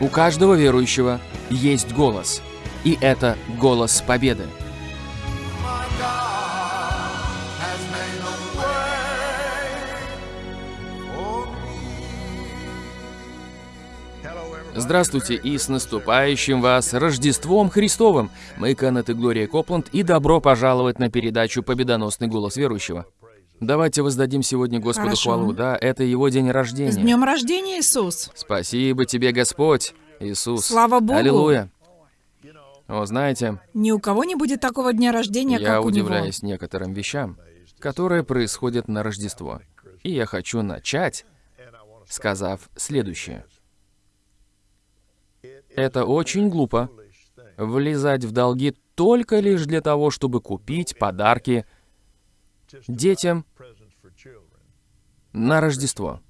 У каждого верующего есть голос. И это голос победы. Здравствуйте и с наступающим вас Рождеством Христовым! Мы Кеннет и Глория Копланд, и добро пожаловать на передачу «Победоносный голос верующего». Давайте воздадим сегодня Господу Хорошо. хвалу. Да, это Его день С рождения. днем рождения, Иисус! Спасибо тебе, Господь, Иисус. Слава Богу! Аллилуйя. О, знаете, Ни у кого не будет такого дня рождения, я как у удивляюсь некоторым вещам, которые происходят на Рождество. И я хочу начать, сказав следующее. Это очень глупо влезать в долги только лишь для того, чтобы купить подарки детям на Рождество.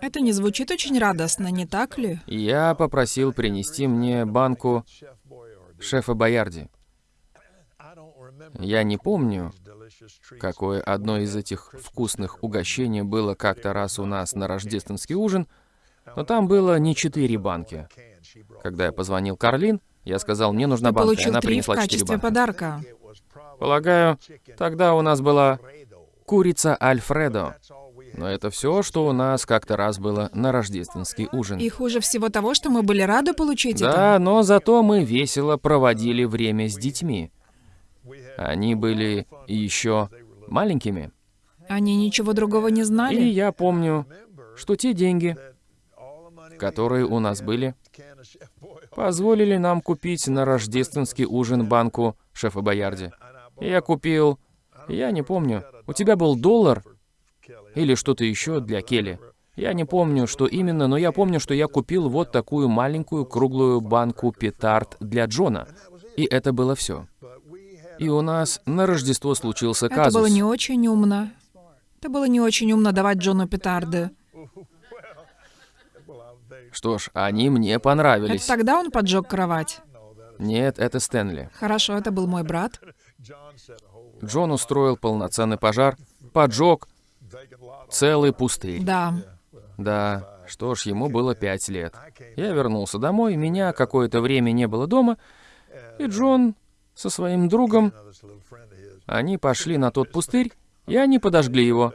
Это не звучит очень радостно, не так ли? Я попросил принести мне банку шефа Боярди. Я не помню, какое одно из этих вкусных угощений было как-то раз у нас на рождественский ужин, но там было не четыре банки. Когда я позвонил Карлин, я сказал, мне нужна Ты банка, и получил она три в принесла четыре качестве подарка. Полагаю, тогда у нас была курица Альфредо. Но это все, что у нас как-то раз было на рождественский ужин. И хуже всего того, что мы были рады получить Да, это. но зато мы весело проводили время с детьми. Они были еще маленькими. Они ничего другого не И знали. я помню, что те деньги, которые у нас были, позволили нам купить на рождественский ужин банку шефа Боярди. Я купил, я не помню, у тебя был доллар или что-то еще для Келли. Я не помню, что именно, но я помню, что я купил вот такую маленькую круглую банку петард для Джона. И это было все. И у нас на Рождество случился Это казус. было не очень умно. Это было не очень умно давать Джону петарды. Что ж, они мне Это понравились. тогда он поджег кровать. Нет, это Стэнли. Хорошо, это был мой брат. Джон устроил полноценный пожар, поджег целый пустырь. Да. Да, что ж, ему было пять лет. Я вернулся домой, меня какое-то время не было дома, и Джон со своим другом, они пошли на тот пустырь, и они подожгли его.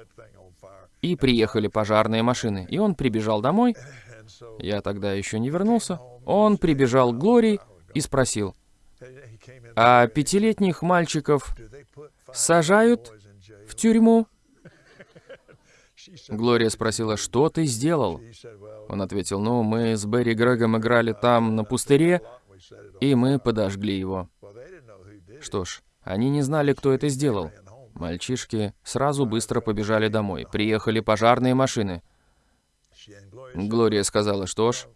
И приехали пожарные машины, и он прибежал домой. Я тогда еще не вернулся. Он прибежал к Глории и спросил, а пятилетних мальчиков сажают в тюрьму? Глория спросила, что ты сделал? Он ответил, ну, мы с Берри Грегом играли там на пустыре, и мы подожгли его. Что ж, они не знали, кто это сделал. Мальчишки сразу быстро побежали домой. Приехали пожарные машины. Глория сказала, что ж,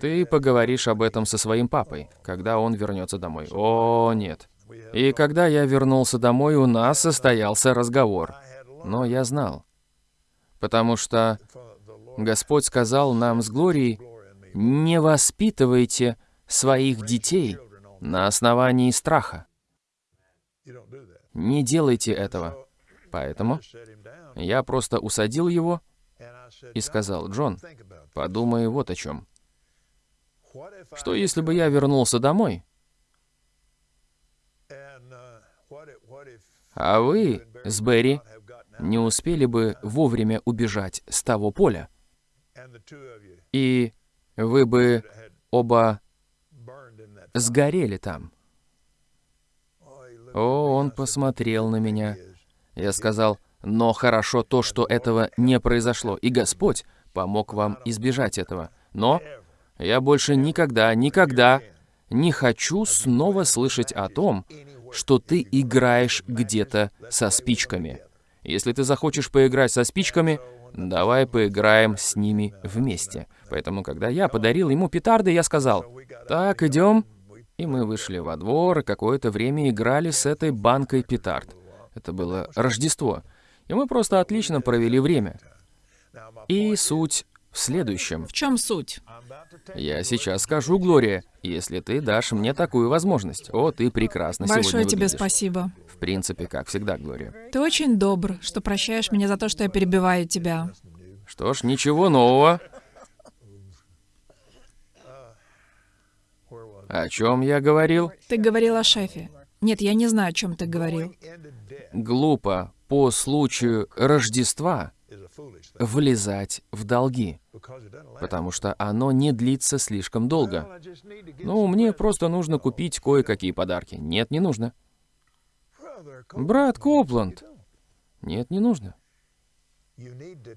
ты поговоришь об этом со своим папой, когда он вернется домой. О, нет. И когда я вернулся домой, у нас состоялся разговор. Но я знал. Потому что Господь сказал нам с Глорией, не воспитывайте своих детей на основании страха. Не делайте этого. Поэтому я просто усадил его и сказал, Джон, подумай вот о чем. Что если бы я вернулся домой, а вы с Берри не успели бы вовремя убежать с того поля, и вы бы оба сгорели там. О, он посмотрел на меня. Я сказал, но хорошо то, что этого не произошло, и Господь помог вам избежать этого. Но я больше никогда, никогда не хочу снова слышать о том, что ты играешь где-то со спичками. Если ты захочешь поиграть со спичками, давай поиграем с ними вместе. Поэтому, когда я подарил ему петарды, я сказал, так, идем. И мы вышли во двор, и какое-то время играли с этой банкой петард. Это было Рождество. И мы просто отлично провели время. И суть в следующем. В чем суть? Я сейчас скажу, Глория, если ты дашь мне такую возможность. О, ты прекрасно Большое сегодня тебе выглядишь. спасибо. В принципе, как всегда, Глория. Ты очень добр, что прощаешь меня за то, что я перебиваю тебя. Что ж, ничего нового. О чем я говорил? Ты говорил о шефе. Нет, я не знаю, о чем ты говорил. Глупо по случаю Рождества влезать в долги, потому что оно не длится слишком долго. Ну, мне просто нужно купить кое-какие подарки. Нет, не нужно. Брат. Копланд. Нет, не нужно.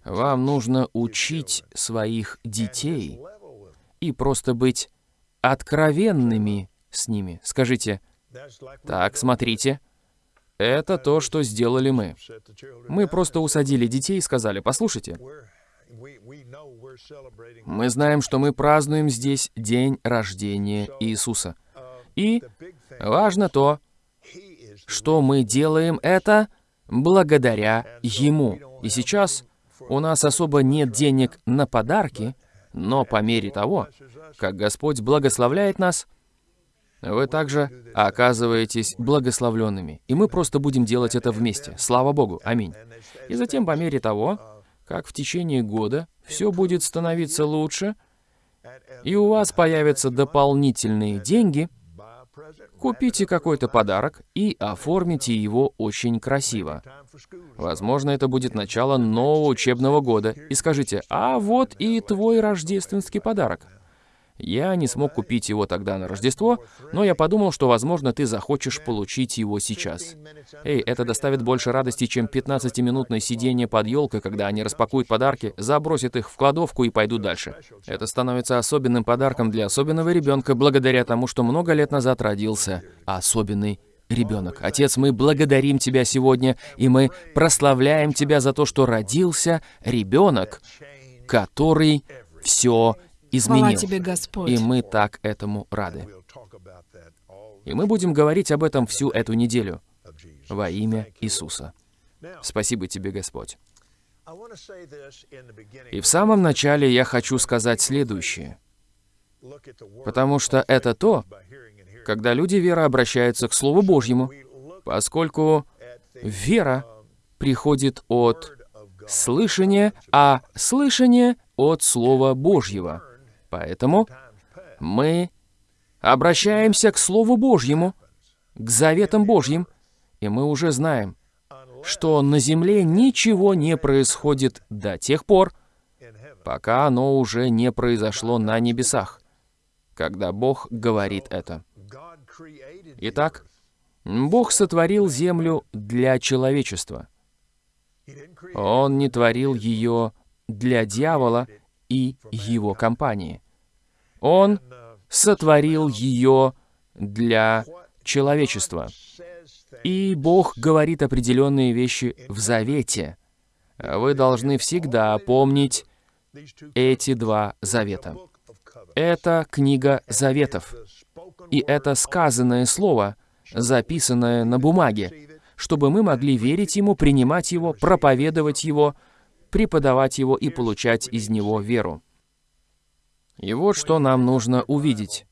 Вам нужно учить своих детей и просто быть откровенными с ними. Скажите, так, смотрите, это то, что сделали мы. Мы просто усадили детей и сказали, послушайте, мы знаем, что мы празднуем здесь день рождения Иисуса. И важно то, что мы делаем это благодаря Ему. И сейчас у нас особо нет денег на подарки, но по мере того, как Господь благословляет нас, вы также оказываетесь благословленными. И мы просто будем делать это вместе. Слава Богу. Аминь. И затем, по мере того, как в течение года все будет становиться лучше, и у вас появятся дополнительные деньги, купите какой-то подарок и оформите его очень красиво. Возможно, это будет начало нового учебного года. И скажите, а вот и твой рождественский подарок. Я не смог купить его тогда на Рождество, но я подумал, что, возможно, ты захочешь получить его сейчас. Эй, это доставит больше радости, чем 15-минутное сидение под елкой, когда они распакуют подарки, забросят их в кладовку и пойдут дальше. Это становится особенным подарком для особенного ребенка благодаря тому, что много лет назад родился особенный ребенок. Отец, мы благодарим Тебя сегодня, и мы прославляем Тебя за то, что родился ребенок, который все изменил. тебе, Господь. И мы так этому рады. И мы будем говорить об этом всю эту неделю во имя Иисуса. Спасибо тебе, Господь. И в самом начале я хочу сказать следующее. Потому что это то, когда люди веры обращаются к Слову Божьему, поскольку вера приходит от слышания, а слышание от Слова Божьего. Поэтому мы обращаемся к Слову Божьему, к заветам Божьим, и мы уже знаем, что на земле ничего не происходит до тех пор, пока оно уже не произошло на небесах, когда Бог говорит это. Итак, Бог сотворил землю для человечества. Он не творил ее для дьявола и его компании. Он сотворил ее для человечества. И Бог говорит определенные вещи в завете. Вы должны всегда помнить эти два завета. Это книга заветов. И это сказанное слово, записанное на бумаге, чтобы мы могли верить ему, принимать его, проповедовать его, преподавать его и получать из него веру. И вот что нам нужно увидеть.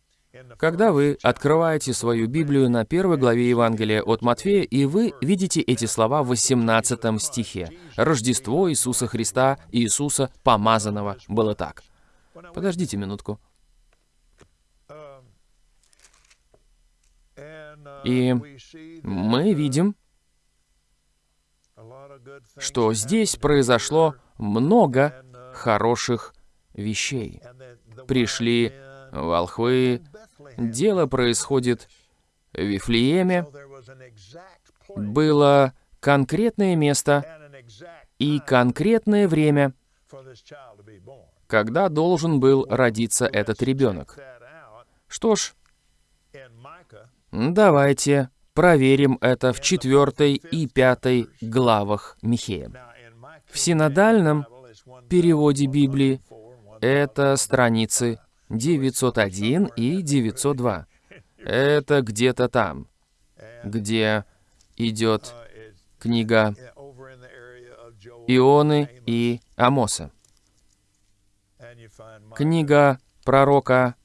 Когда вы открываете свою Библию на первой главе Евангелия от Матфея, и вы видите эти слова в 18 стихе. «Рождество Иисуса Христа, Иисуса Помазанного» было так. Подождите минутку. И мы видим, что здесь произошло много хороших вещей. Пришли волхвы, дело происходит в Вифлееме, было конкретное место и конкретное время, когда должен был родиться этот ребенок. Что ж, давайте проверим это в четвертой и пятой главах Михея. В синодальном переводе Библии 4 and one это страницы 901 и 902. Это где-то там, где идет книга. Ионы и Амоса. Книга пророка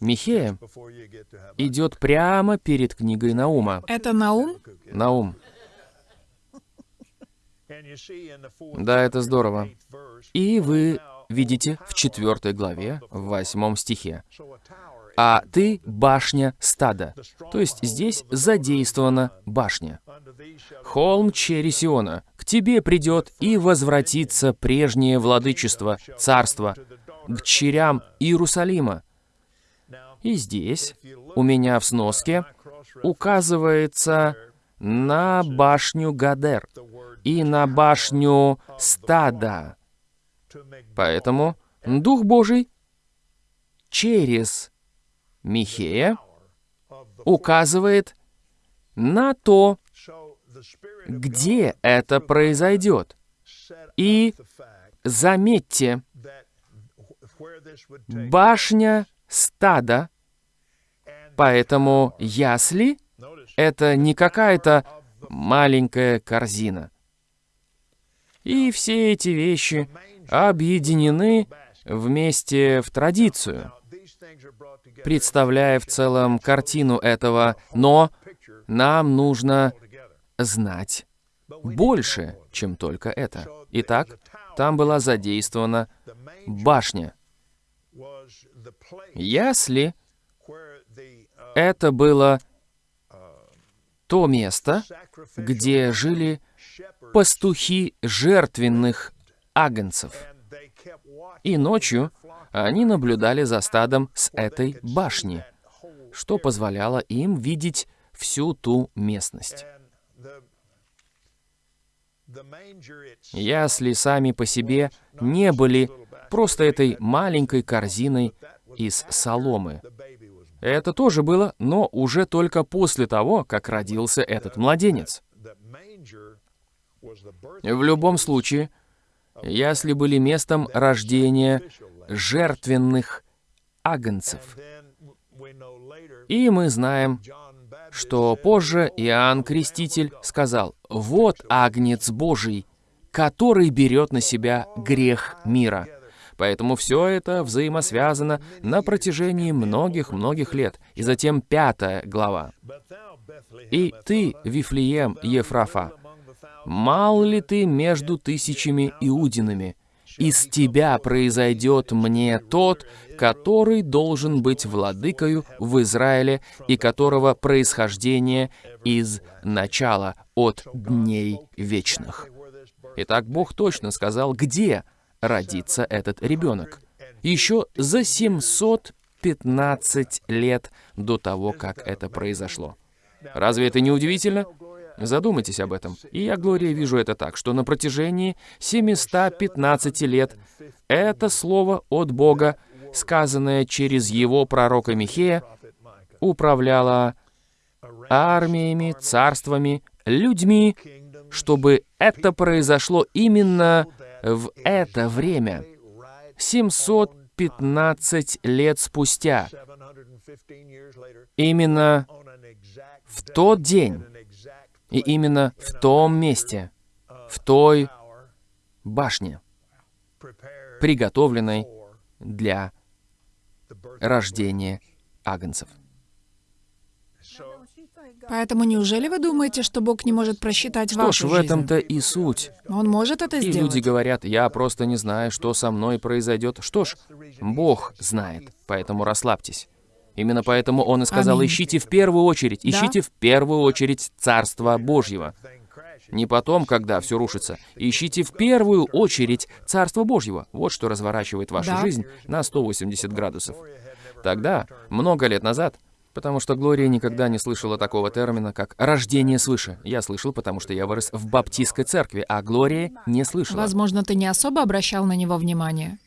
Михея идет прямо перед книгой Наума. Это Наум? Наум. Да, это здорово. И вы видите в четвертой главе, в восьмом стихе. а ты башня стада. То есть здесь задействована башня. Холм Чересиона, к тебе придет и возвратится прежнее владычество, царство, к черям Иерусалима. И здесь у меня в сноске указывается на башню Гадер и на башню стада. Поэтому Дух Божий через Михея указывает на то, где это произойдет. И заметьте, башня стада, поэтому ясли — это не какая-то маленькая корзина. И все эти вещи объединены вместе в традицию, представляя в целом картину этого, но нам нужно знать больше, чем только это. Итак, там была задействована башня. Ясли — это было то место, где жили пастухи жертвенных агнцев. И ночью они наблюдали за стадом с этой башни, что позволяло им видеть всю ту местность. Ясли сами по себе не были просто этой маленькой корзиной из соломы. Это тоже было, но уже только после того, как родился этот младенец. В любом случае, ясли были местом рождения жертвенных агнцев. И мы знаем, что позже Иоанн Креститель сказал, «Вот агнец Божий, который берет на себя грех мира». Поэтому все это взаимосвязано на протяжении многих-многих лет. И затем пятая глава. «И ты, Вифлеем Ефрафа, мал ли ты между тысячами иудинами? Из тебя произойдет мне тот, который должен быть владыкою в Израиле и которого происхождение из начала от дней вечных». Итак, Бог точно сказал, где родится этот ребенок. Еще за 715 лет до того, как это произошло. Разве это не удивительно? Задумайтесь об этом. И я, Глория, вижу это так, что на протяжении 715 лет это слово от Бога, сказанное через его пророка Михея, управляло армиями, царствами, людьми, чтобы это произошло именно в это время, 715 лет спустя, именно в тот день и именно в том месте, в той башне, приготовленной для рождения агнцев. Поэтому неужели вы думаете, что Бог не может просчитать Что ж, вашу в жизнь? этом-то и суть. Он может это И сделать. люди говорят, я просто не знаю, что со мной произойдет. Что ж, Бог знает, поэтому расслабьтесь. Именно поэтому Он и сказал, Аминь. ищите в первую очередь, Да. ищите в первую очередь Царство Божьего. Не потом, когда все рушится. Ищите в первую очередь Царство Божьего. Вот что разворачивает вашу Да. жизнь на 180 градусов. Тогда, много лет назад, потому что Глория никогда не слышала такого термина, как «рождение свыше». Я слышал, потому что я вырос в баптистской церкви, а Глория не слышала. Возможно, ты не особо обращал на него внимание.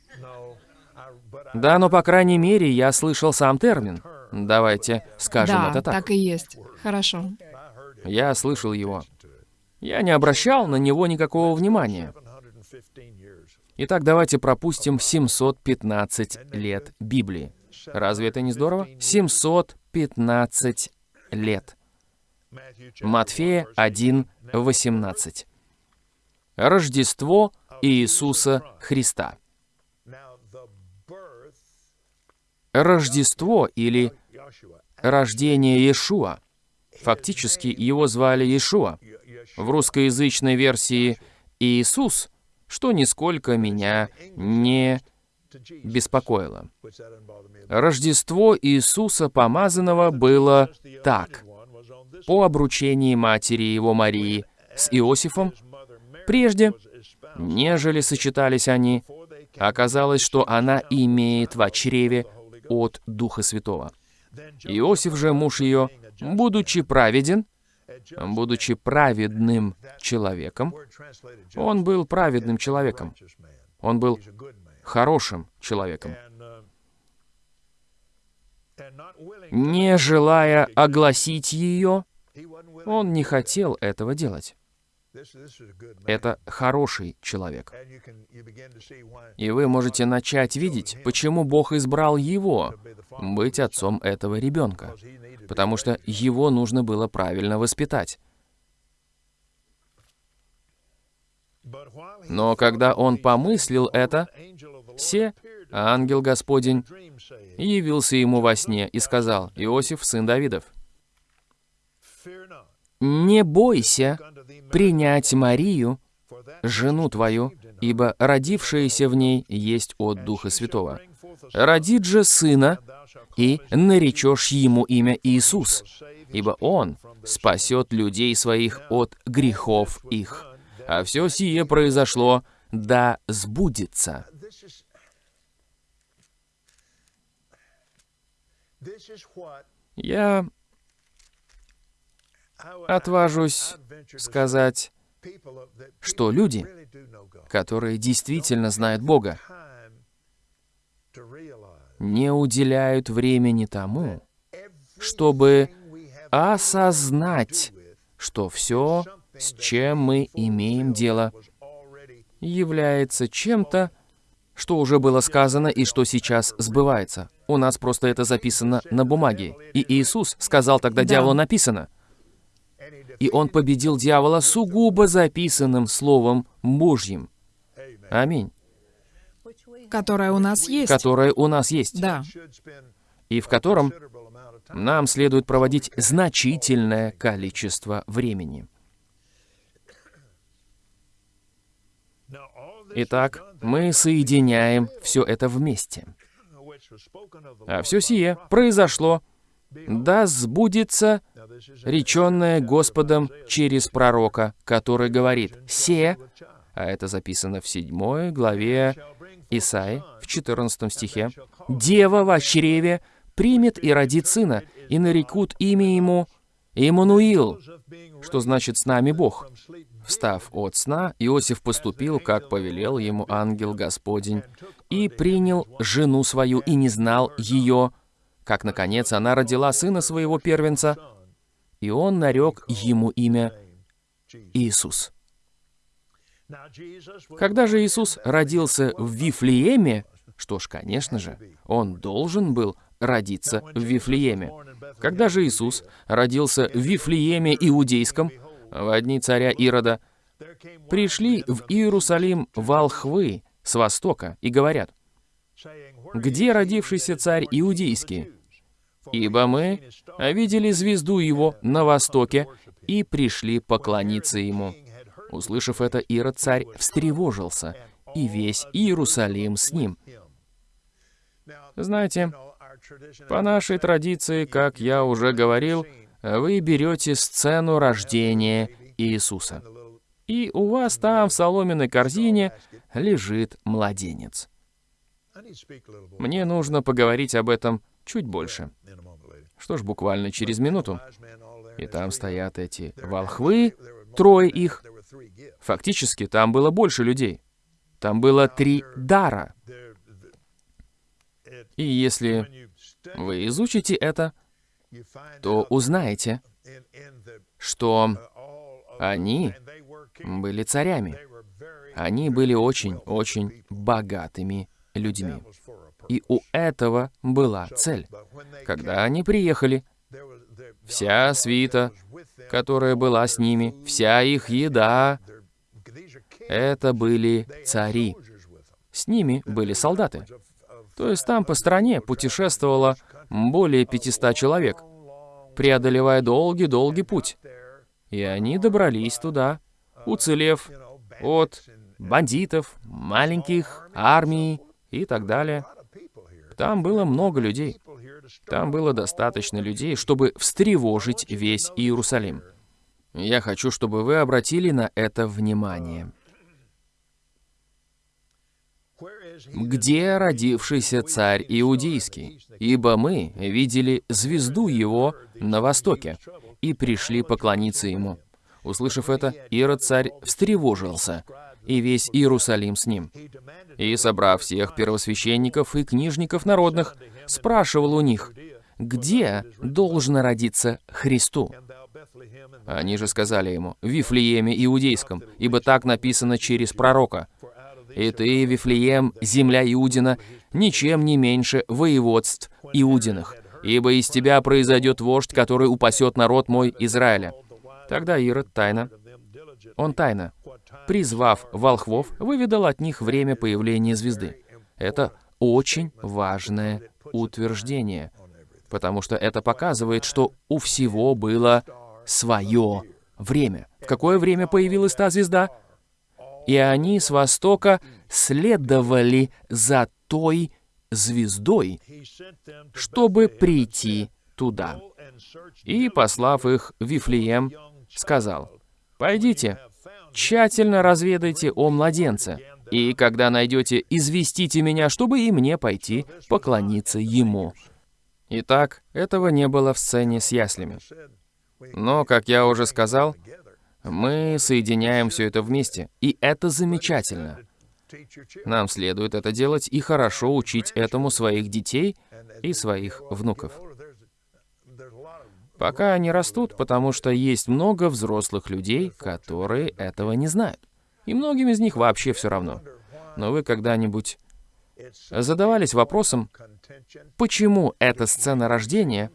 Да, но по крайней мере я слышал сам термин. Давайте скажем да, это так. так и есть. Хорошо. Я слышал его. Я не обращал на него никакого внимания. Итак, давайте пропустим 715 лет Библии. Разве это не здорово? 715 лет. Матфея 1:18. Рождество Иисуса Христа. Рождество или рождение Иешуа. Фактически его звали Иешуа. В русскоязычной версии Иисус, что нисколько меня не беспокоило. Рождество Иисуса Помазанного было так. По обручении матери его Марии с Иосифом, прежде, нежели сочетались они, оказалось, что она имеет в чреве от Духа Святого. Иосиф же, муж ее, будучи праведен, будучи праведным человеком, он был праведным человеком, он был хорошим человеком, не желая огласить ее, он не хотел этого делать. Это хороший человек. И вы можете начать видеть, почему Бог избрал его быть отцом этого ребенка. Потому что его нужно было правильно воспитать. Но когда он помыслил это, се, ангел Господень, явился ему во сне и сказал, «Иосиф, сын Давидов, не бойся принять Марию, жену твою, ибо родившаяся в ней есть от Духа Святого. Родит же сына, и наречешь ему имя Иисус, ибо он спасет людей своих от грехов их. А все сие произошло, да сбудется. Я отважусь сказать, что люди, которые действительно знают Бога, не уделяют времени тому, чтобы осознать, что все, с чем мы имеем дело, является чем-то, что уже было сказано и что сейчас сбывается. У нас просто это записано на бумаге. И Иисус сказал тогда Да. дьяволу написано. И он победил дьявола сугубо записанным Словом Божьим. Аминь. которая у нас есть. Которое у нас есть. Да. И в котором нам следует проводить значительное количество времени. Итак, мы соединяем все это вместе. А все сие произошло, да сбудется реченное Господом через пророка, который говорит «се», а это записано в 7 главе Исаи, в 14 стихе, «Дева во чреве примет и родит сына, и нарекут имя ему Иммануил», что значит «с нами Бог». Встав от сна, Иосиф поступил, как повелел ему ангел Господень, и принял жену свою, и не знал ее, как, наконец, она родила сына своего первенца, и он нарек ему имя Иисус. Когда же Иисус родился в Вифлееме, что ж, конечно же, он должен был родиться в Вифлееме. Когда же Иисус родился в Вифлееме Иудейском, в дни царя Ирода, пришли в Иерусалим волхвы с востока и говорят, «Где родившийся царь Иудейский? Ибо мы видели звезду его на востоке и пришли поклониться ему». Услышав это, Ирод царь встревожился, и весь Иерусалим с ним. Знаете, по нашей традиции, как я уже говорил, вы берете сцену рождения Иисуса. И у вас там в соломенной корзине лежит младенец. Мне нужно поговорить об этом чуть больше. Что ж, буквально через минуту. И там стоят эти волхвы, трое их. Фактически, там было больше людей. Там было три дара. И если вы изучите это, то узнаете, что они были царями. Они были очень-очень богатыми людьми. И у этого была цель. Когда они приехали, вся свита, которая была с ними, вся их еда, это были цари. С ними были солдаты. То есть там по стране путешествовало более 500 человек, преодолевая долгий-долгий путь. И они добрались туда, уцелев от бандитов, маленьких армий и так далее. Там было много людей. Там было достаточно людей, чтобы встревожить весь Иерусалим. Я хочу, чтобы вы обратили на это внимание. Где родившийся царь Иудейский? Ибо мы видели звезду его на востоке и пришли поклониться ему. Услышав это, Ирод царь встревожился, и весь Иерусалим с ним. И, собрав всех первосвященников и книжников народных, спрашивал у них, где должно родиться Христу? Они же сказали ему, в Вифлееме Иудейском, ибо так написано через пророка. И ты, Вифлеем, земля Иудина, ничем не меньше воеводств Иудиных, ибо из тебя произойдет вождь, который упасет народ мой Израиля. Тогда Ирод тайно, он тайно, призвав волхвов, выведал от них время появления звезды. Это очень важное утверждение, потому что это показывает, что у всего было свое время. В какое время появилась та звезда? И они с востока следовали за той звездой, чтобы прийти туда. И, послав их в Вифлеем, сказал, «Пойдите, тщательно разведайте о младенце, и когда найдете, известите меня, чтобы и мне пойти поклониться ему». Итак, этого не было в сцене с яслями. Но, как я уже сказал, мы соединяем все это вместе, и это замечательно. Нам следует это делать и хорошо учить этому своих детей и своих внуков. Пока они растут, потому что есть много взрослых людей, которые этого не знают. И многим из них вообще все равно. Но вы когда-нибудь задавались вопросом, почему эта сцена рождения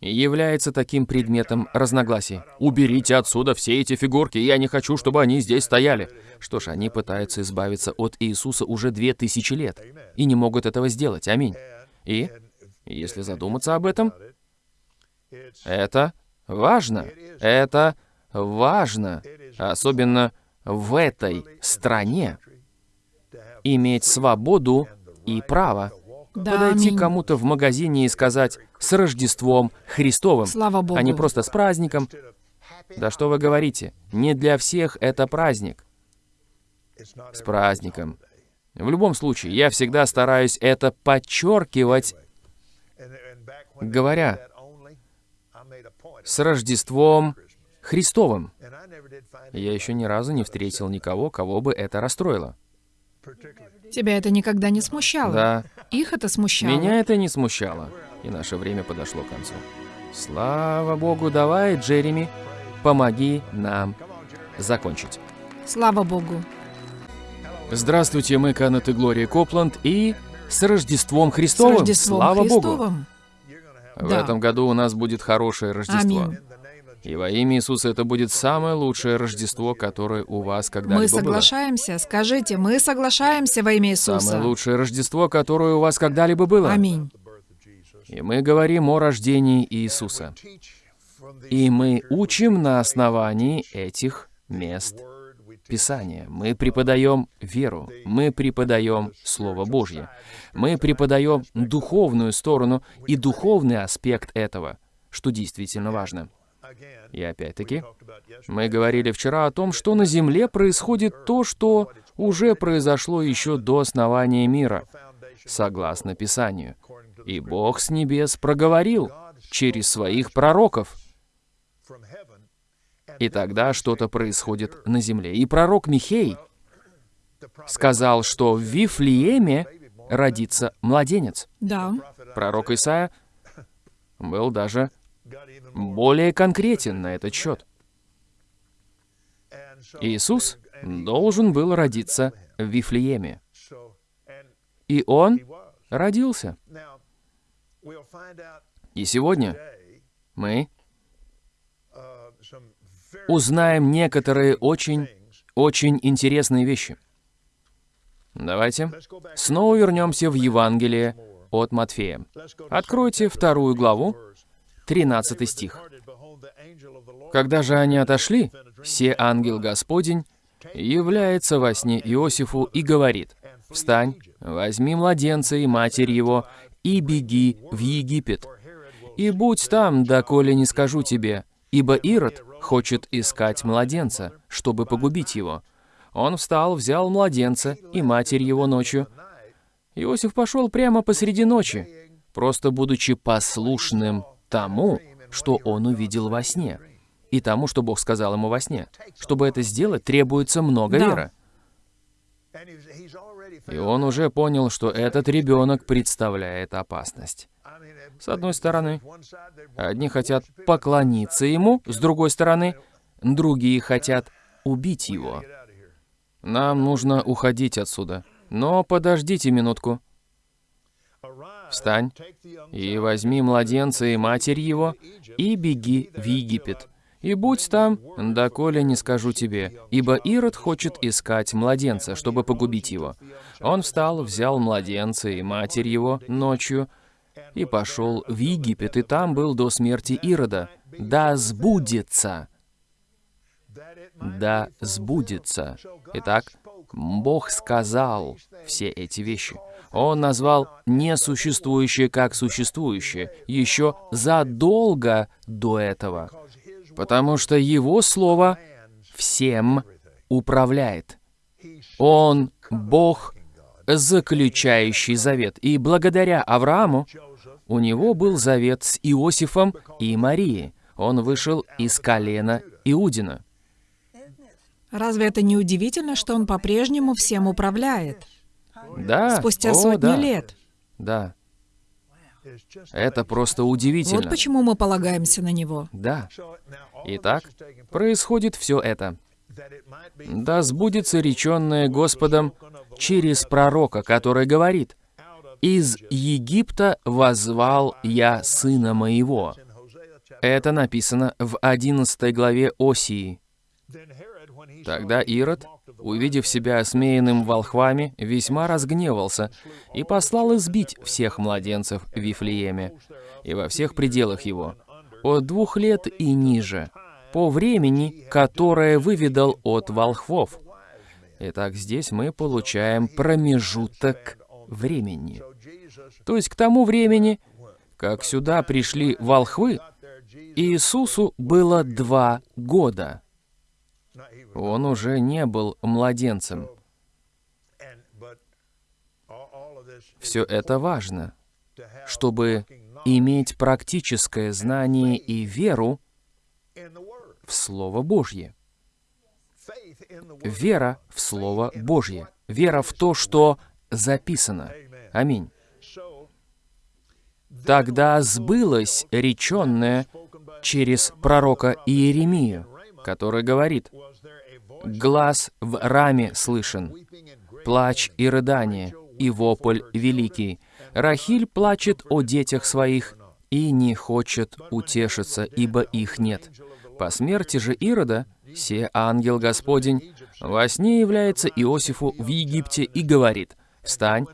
является таким предметом разногласий. «Уберите отсюда все эти фигурки, я не хочу, чтобы они здесь стояли». Что ж, они пытаются избавиться от Иисуса уже две тысячи лет и не могут этого сделать. Аминь. И, если задуматься об этом, это важно. Это важно. Особенно в этой стране. Иметь свободу и право Да, подойти кому-то в магазине и сказать «с Рождеством Христовым», Слава Богу. а не просто «с праздником». Да что вы говорите? Не для всех это праздник. С праздником. В любом случае, я всегда стараюсь это подчеркивать, говоря с Рождеством Христовым. Я еще ни разу не встретил никого, кого бы это расстроило. Тебя это никогда не смущало? Да, Их это смущало? меня это не смущало. И наше время подошло к концу. Слава Богу, давай, Джереми, помоги нам закончить. Слава Богу. Здравствуйте, мы Канет и Глория Копланд, и с Рождеством С Христовым! Рождеством Слава Богу! В этом году у нас будет хорошее Рождество. Аминь. И во имя Иисуса это будет самое лучшее Рождество, которое у вас когда-либо Мы было. соглашаемся. Скажите, мы соглашаемся во имя Иисуса. Самое лучшее Рождество, которое у вас когда-либо было. Аминь. И мы говорим о рождении Иисуса. И мы учим на основании этих мест Писания. Мы преподаем веру, мы преподаем Слово Божье, мы преподаем духовную сторону и духовный аспект этого, что действительно важно. И опять-таки, мы говорили вчера о том, что на Земле происходит то, что уже произошло еще до основания мира, согласно Писанию. И Бог с небес проговорил через своих пророков. И тогда что-то происходит на земле. И пророк Михей сказал, что в Вифлееме родится младенец. Да. Пророк Исаия был даже более конкретен на этот счет. Иисус должен был родиться в Вифлееме. И он родился. И сегодня мы узнаем некоторые очень, очень интересные вещи. Давайте снова вернемся в Евангелие от Матфея. Откройте вторую главу, 13 стих. Когда же они отошли, все ангел Господень является во сне Иосифу и говорит, «Встань, возьми младенца и матерь его, и беги в Египет, и будь там, доколе не скажу тебе, ибо Ирод хочет искать младенца, чтобы погубить его». Он встал, взял младенца и матерь его ночью. Иосиф пошел прямо посреди ночи, просто будучи послушным тому, что он увидел во сне, и тому, что Бог сказал ему во сне. Чтобы это сделать, требуется много Да. веры. И он уже понял, что этот ребенок представляет опасность. С одной стороны, одни хотят поклониться ему, с другой стороны, другие хотят убить его. Нам нужно уходить отсюда. Но подождите минутку. Встань и возьми младенца и матерь его, и беги в Египет. И будь там, доколе не скажу тебе, ибо Ирод хочет искать младенца, чтобы погубить его. Он встал, взял младенца и матерь его ночью, и пошел в Египет, и там был до смерти Ирода. Да сбудется! Да сбудется! Итак, Бог сказал все эти вещи. Он назвал несуществующее как существующее еще задолго до этого, потому что Его Слово всем управляет. Он Бог, заключающий завет. И благодаря Аврааму у него был завет с Иосифом и Марией. Он вышел из колена Иудина. Разве это не удивительно, что он по-прежнему всем управляет? Да, Спустя о, сотни да, лет. Да, это просто Вот удивительно. почему мы полагаемся на него. Да. Итак, происходит все это. Да сбудется реченное Господом через пророка, который говорит, «Из Египта возвал я сына моего». Это написано в 11 главе Осии. Тогда Ирод, увидев себя осмеянным волхвами, весьма разгневался и послал избить всех младенцев в Вифлееме и во всех пределах его, от двух лет и ниже, по времени, которое выведал от волхвов. Итак, здесь мы получаем промежуток времени. То есть к тому времени, как сюда пришли волхвы, Иисусу было два года. Он уже не был младенцем. Все это важно, чтобы иметь практическое знание и веру в Слово Божье. Вера в Слово Божье. Вера в то, что записано. Аминь. Тогда сбылось реченное через пророка Иеремию, который говорит, «Глаз в раме слышен, плач и рыдание, и вопль великий. Рахиль плачет о детях своих и не хочет утешиться, ибо их нет. По смерти же Ирода, се ангел Господень, во сне является Иосифу в Египте и говорит, «Встань,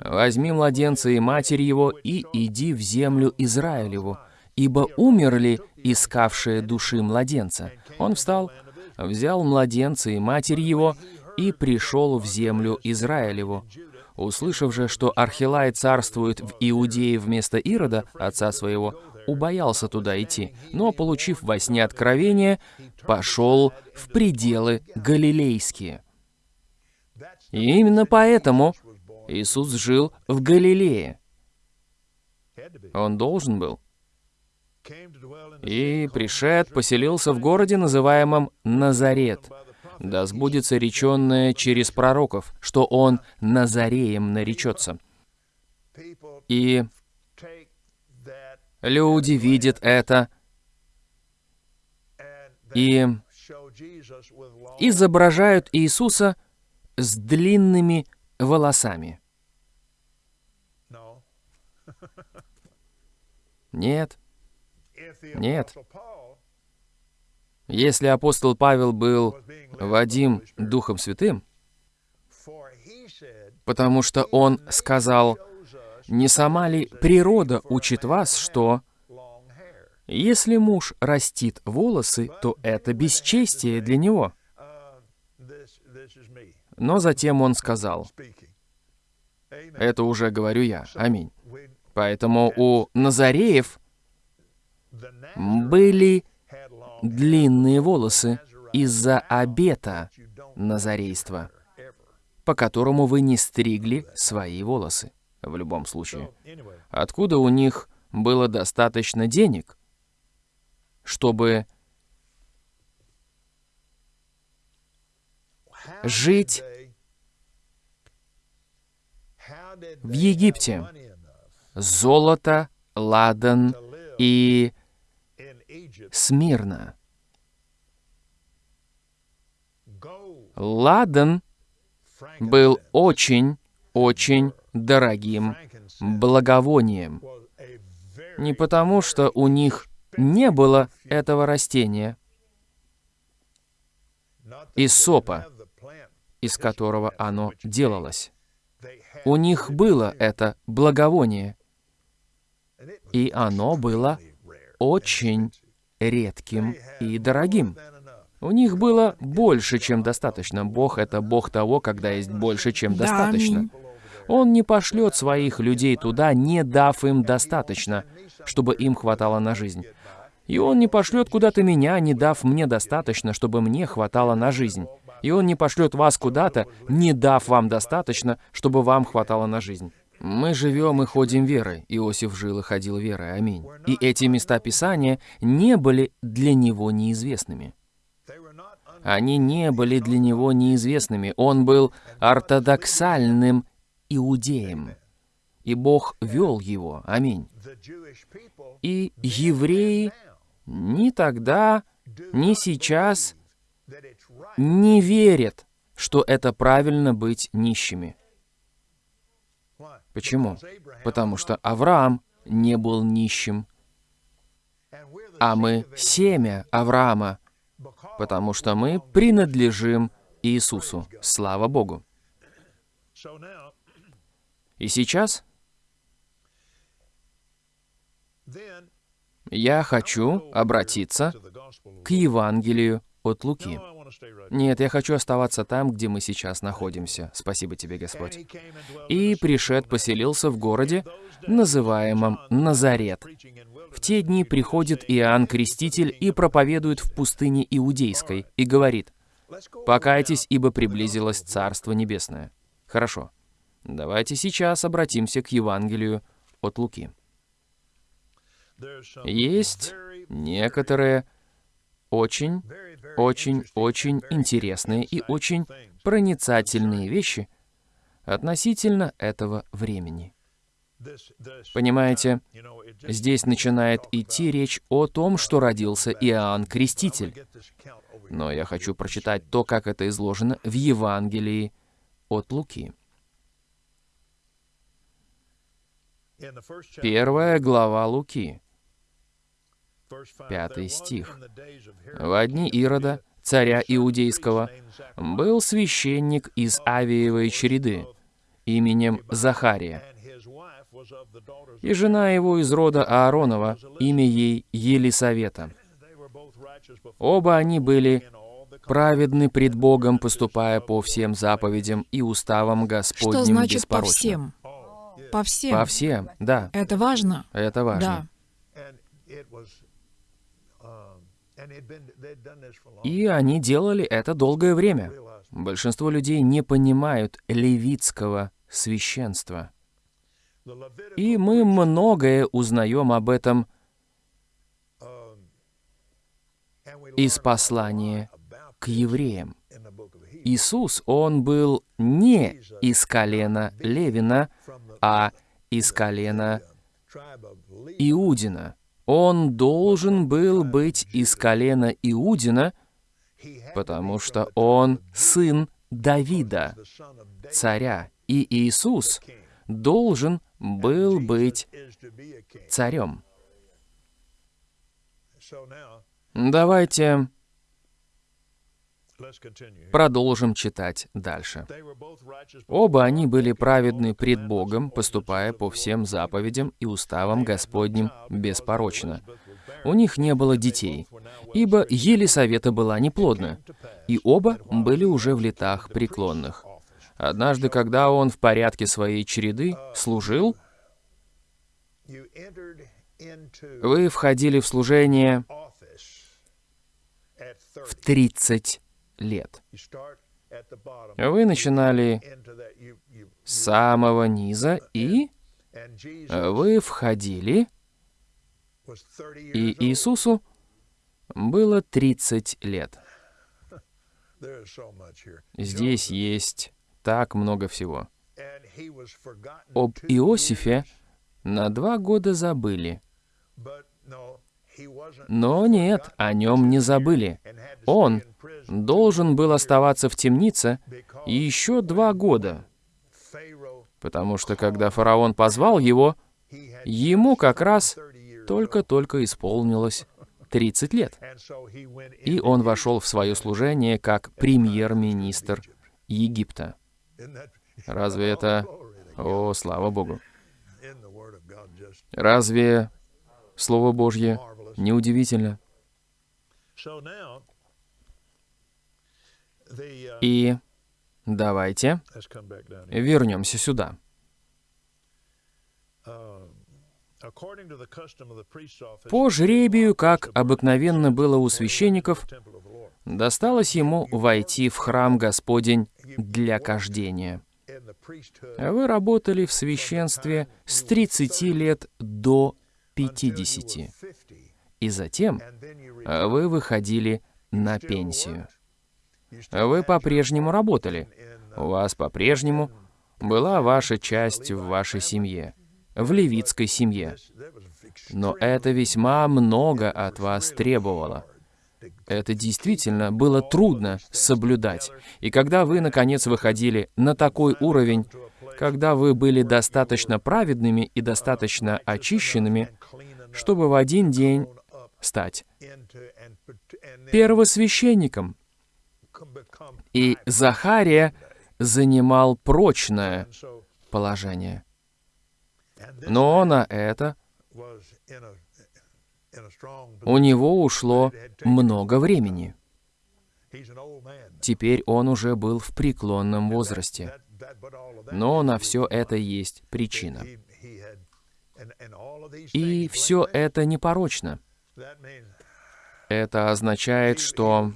возьми младенца и матерь его, и иди в землю Израилеву, ибо умерли искавшие души младенца». Он встал, взял младенца и матерь его, и пришел в землю Израилеву. Услышав же, что Архилай царствует в Иудее вместо Ирода, отца своего, убоялся туда идти, но, получив во сне откровение, пошел в пределы галилейские. И именно поэтому Иисус жил в Галилее. Он должен был. И пришед, поселился в городе, называемом Назарет. Да сбудется реченное через пророков, что он Назареем наречется. И люди видят это и изображают Иисуса с длинными волосами. Нет. Нет. Если апостол Павел был Вадим Духом Святым, потому что он сказал, «Не сама ли природа учит вас, что если муж растит волосы, то это бесчестие для него?» Но затем он сказал, Это уже говорю я. Аминь. Поэтому у Назареев были длинные волосы из-за обета назарейства, по которому вы не стригли свои волосы в любом случае. Откуда у них было достаточно денег, чтобы жить в Египте? Золото, ладан и Смирно. Ладан был очень-очень дорогим благовонием. Не потому, что у них не было этого растения, из сопа, из которого оно делалось. У них было это благовоние, и оно было очень редким и дорогим. У них было больше, чем достаточно. Бог — это Бог того, когда есть больше, чем достаточно. Он не пошлет своих людей туда, не дав им достаточно, чтобы им хватало на жизнь. И Он не пошлет куда-то меня, не дав мне достаточно, чтобы мне хватало на жизнь. И Он не пошлет вас куда-то, не дав вам достаточно, чтобы вам хватало на жизнь. Мы живем и ходим верой. Иосиф жил и ходил верой. Аминь. И эти места Писания не были для него неизвестными. Они не были для него неизвестными. Он был ортодоксальным иудеем. И Бог вел его. Аминь. И евреи ни тогда, ни сейчас не верят, что это правильно быть нищими. Почему? Потому что Авраам не был нищим, а мы семя Авраама, потому что мы принадлежим Иисусу. Слава Богу. И сейчас я хочу обратиться к Евангелию от Луки. Нет, я хочу оставаться там, где мы сейчас находимся. Спасибо тебе, Господь. И пришед поселился в городе, называемом Назарет. В те дни приходит Иоанн Креститель и проповедует в пустыне Иудейской, и говорит, «Покайтесь, ибо приблизилось Царство Небесное». Хорошо. Давайте сейчас обратимся к Евангелию от Луки. Есть некоторые очень, очень, очень интересные и очень проницательные вещи относительно этого времени. Понимаете, здесь начинает идти речь о том, что родился Иоанн Креститель. Но я хочу прочитать то, как это изложено в Евангелии от Луки. Первая глава Луки, пятый стих. В одни Ирода, царя Иудейского, был священник из Авиевой череды именем Захария, и жена его из рода Ааронова, имя ей Елисавета. Оба они были праведны пред Богом, поступая по всем заповедям и уставам Господним Что значит по всем? По всем. По всем, да, Это важно. это важно. Да. И они делали это долгое время. Большинство людей не понимают левитского священства. И мы многое узнаем об этом из послания к евреям. Иисус, Он был не из колена Левина, а из колена Иудина. Он должен был быть из колена Иудина, потому что он сын Давида, царя. И Иисус должен был быть царем. Давайте продолжим читать дальше. Оба они были праведны пред Богом, поступая по всем заповедям и уставам Господним беспорочно. У них не было детей, ибо Елисавета была неплодна, и оба были уже в летах преклонных. Однажды, когда он в порядке своей череды служил, entered into вы входили в служение office at 30. в 30 лет. Вы начинали с самого низа, и э, вы входили, was 30 years и. Иисусу было 30 лет. Здесь есть так много всего. Об Иосифе на два года забыли. Но нет, о нем не забыли. Он должен был оставаться в темнице еще два года, потому что когда фараон позвал его, ему как раз 30 years только-только исполнилось 30 лет. И он вошел в свое служение как премьер-министр Египта. Разве это... О, слава Богу. Разве Слово Божье. Неудивительно? Uh, И давайте вернемся сюда. Office, По жребию, как обыкновенно было у священников, досталось ему войти в храм Господень для кождения. priesthood Вы работали в священстве с 30 лет до 50, 50, и затем э, вы выходили на пенсию. Вы по-прежнему работали. У вас по-прежнему была ваша часть в вашей семье, в левитской семье. Но это весьма много от вас требовало. Это действительно было трудно соблюдать. И когда вы, наконец, выходили на такой уровень, когда вы были достаточно праведными и достаточно очищенными, чтобы в один день стать первосвященником. И Захария занимал прочное положение. Но на это у него ушло много времени. Теперь он уже был в преклонном возрасте. Но на все это есть причина. И все это непорочно. Это означает, что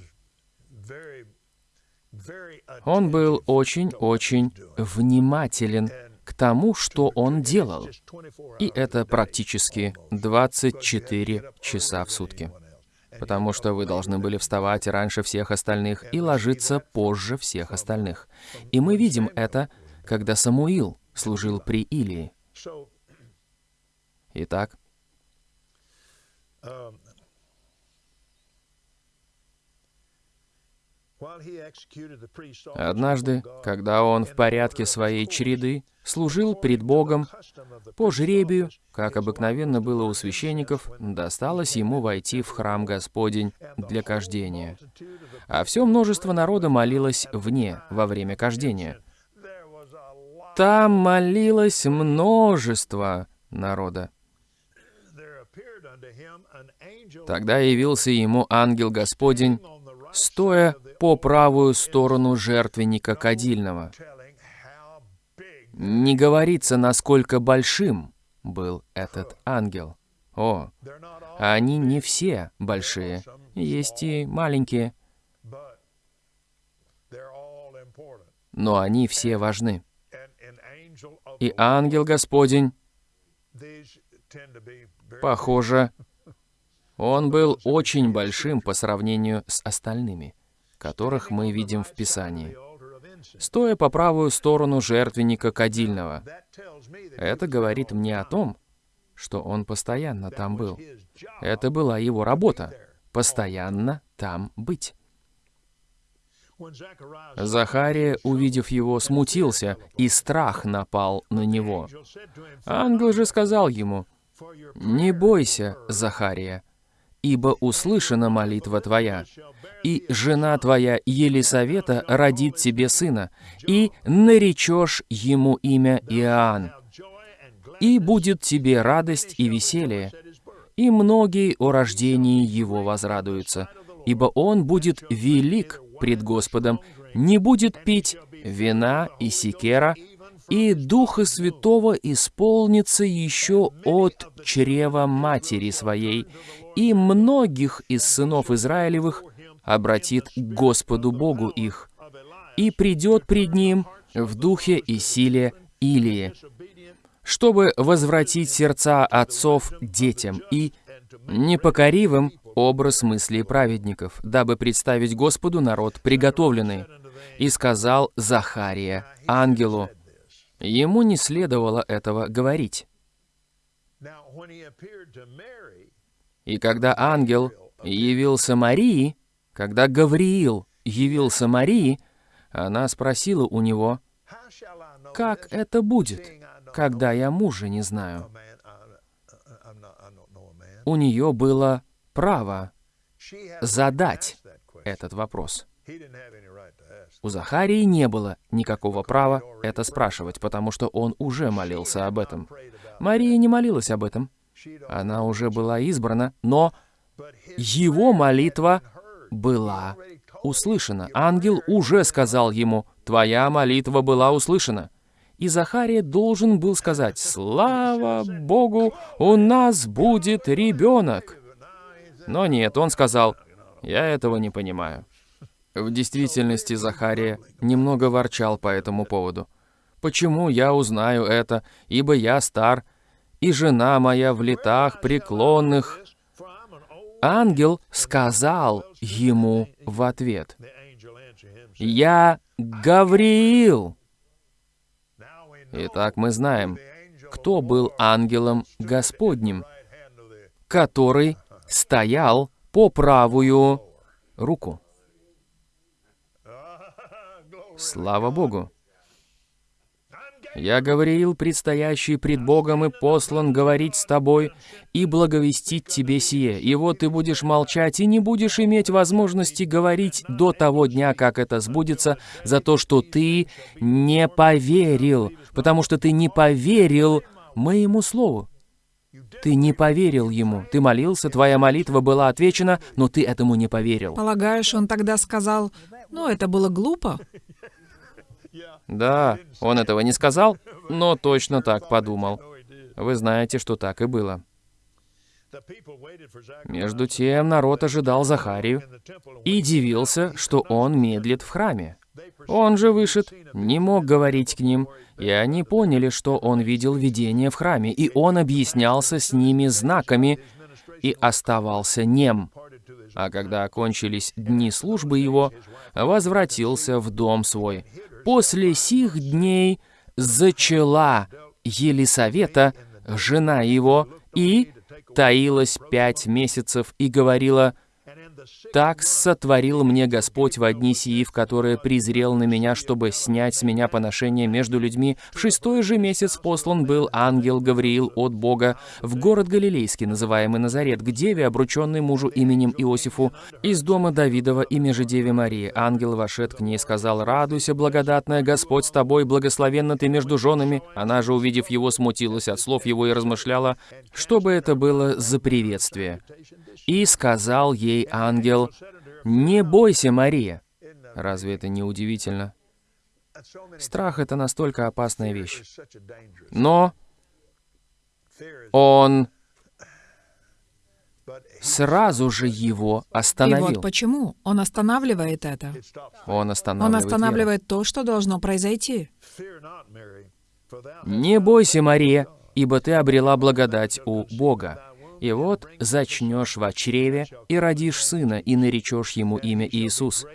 он был очень-очень внимателен к тому, что он делал. just 24 И это практически almost. But you had to 24 get up часа в сутки. Потому что вы должны были вставать раньше всех остальных и ложиться позже всех остальных. И мы видим это, когда Самуил служил при Илии. Итак, однажды, когда он в порядке своей череды служил пред Богом, по жребию, как обыкновенно было у священников, досталось ему войти в храм Господень для кождения. А все множество народа молилось вне во время кождения. Там молилось множество народа. Тогда явился ему ангел Господень, стоя по правую сторону жертвенника кадильного. Не говорится, насколько большим был этот ангел. О, они не все большие, есть и маленькие, но они все важны. И ангел Господень, похоже, он был очень большим по сравнению с остальными, которых мы видим в Писании. Стоя по правую сторону жертвенника кадильного, это говорит мне о том, что он постоянно там был. Это была его работа — постоянно там быть. Захария, увидев его, смутился, и страх напал на него. Ангел же сказал ему, «Не бойся, Захария, ибо услышана молитва твоя, и жена твоя Елисавета родит тебе сына, и наречешь ему имя Иоанн. И будет тебе радость и веселье, и многие о рождении его возрадуются, ибо он будет велик пред Господом, не будет пить вина и секера, и Духа Святого исполнится еще от чрева матери своей, и многих из сынов Израилевых обратит к Господу Богу их, и придет пред ним в духе и силе Илии, чтобы возвратить сердца отцов детям и непокоривым образ мыслей праведников, дабы представить Господу народ приготовленный. И сказал Захария ангелу, ему не следовало этого говорить. И когда ангел явился Марии, когда Гавриил явился Марии, она спросила у него, «Как это будет, когда я мужа не знаю?» У нее было право задать этот вопрос. У Захарии не было никакого права это спрашивать, потому что он уже молился об этом. Мария не молилась об этом. Она уже была избрана, но его молитва была услышана. Ангел уже сказал ему, «Твоя молитва была услышана». И Захария должен был сказать, «Слава Богу, у нас будет ребенок». Но нет, он сказал, «Я этого не понимаю». В действительности Захария немного ворчал по этому поводу. «Почему я узнаю это, ибо я стар, и жена моя в летах преклонных?» Ангел сказал ему в ответ, «Я Гавриил». Итак, мы знаем, кто был ангелом Господним, который стоял по правую руку. Слава Богу! Я говорил, предстоящий пред Богом и послан говорить с тобой и благовестить тебе сие. И вот ты будешь молчать и не будешь иметь возможности говорить до того дня, как это сбудется, за то, что ты не поверил, потому что ты не поверил моему слову. Ты не поверил ему. Ты молился, твоя молитва была отвечена, но ты этому не поверил. Полагаешь, он тогда сказал, ну, это было глупо? Да, он этого не сказал, но точно так подумал. Вы знаете, что так и было. Между тем народ ожидал Захарию и дивился, что он медлит в храме. Он же вышед, не мог говорить к ним, и они поняли, что он видел видение в храме, и он объяснялся с ними знаками и оставался нем. А когда окончились дни службы его, возвратился в дом свой. После сих дней зачала Елисавета, жена его, и таилась пять месяцев и говорила, «Так сотворил мне Господь в одни сии, в которые презрел на меня, чтобы снять с меня поношение между людьми. В шестой же месяц послан был ангел Гавриил от Бога в город Галилейский, называемый Назарет, к деве, обрученной мужу именем Иосифу, из дома Давидова, имя же Деве Марии. Ангел вошед к ней и сказал, «Радуйся, благодатная, Господь с тобой, благословенна ты между женами». Она же, увидев его, смутилась от слов его и размышляла, что бы это было за приветствие. И сказал ей ангел, «Не бойся, Мария». Разве это не удивительно? Страх — это настолько опасная вещь. Но он сразу же его остановил. И вот почему он останавливает это. Он останавливает, он останавливает то, что должно произойти. «Не бойся, Мария, ибо ты обрела благодать у Бога. И вот зачнешь в чреве и родишь сына, и наречешь ему имя Иисус.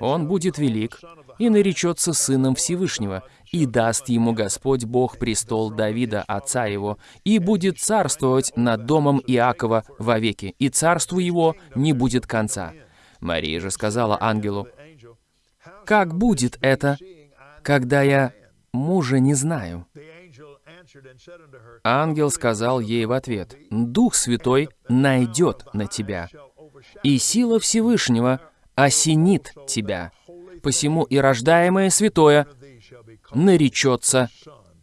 Он будет велик, и наречется сыном Всевышнего, и даст ему Господь Бог престол Давида, отца его, и будет царствовать над домом Иакова вовеки, и царству его не будет конца». Мария же сказала ангелу, «Как будет это, когда я мужа не знаю?» Ангел сказал ей в ответ, «Дух Святой найдет на тебя, и сила Всевышнего осенит тебя, посему и рождаемое святое наречется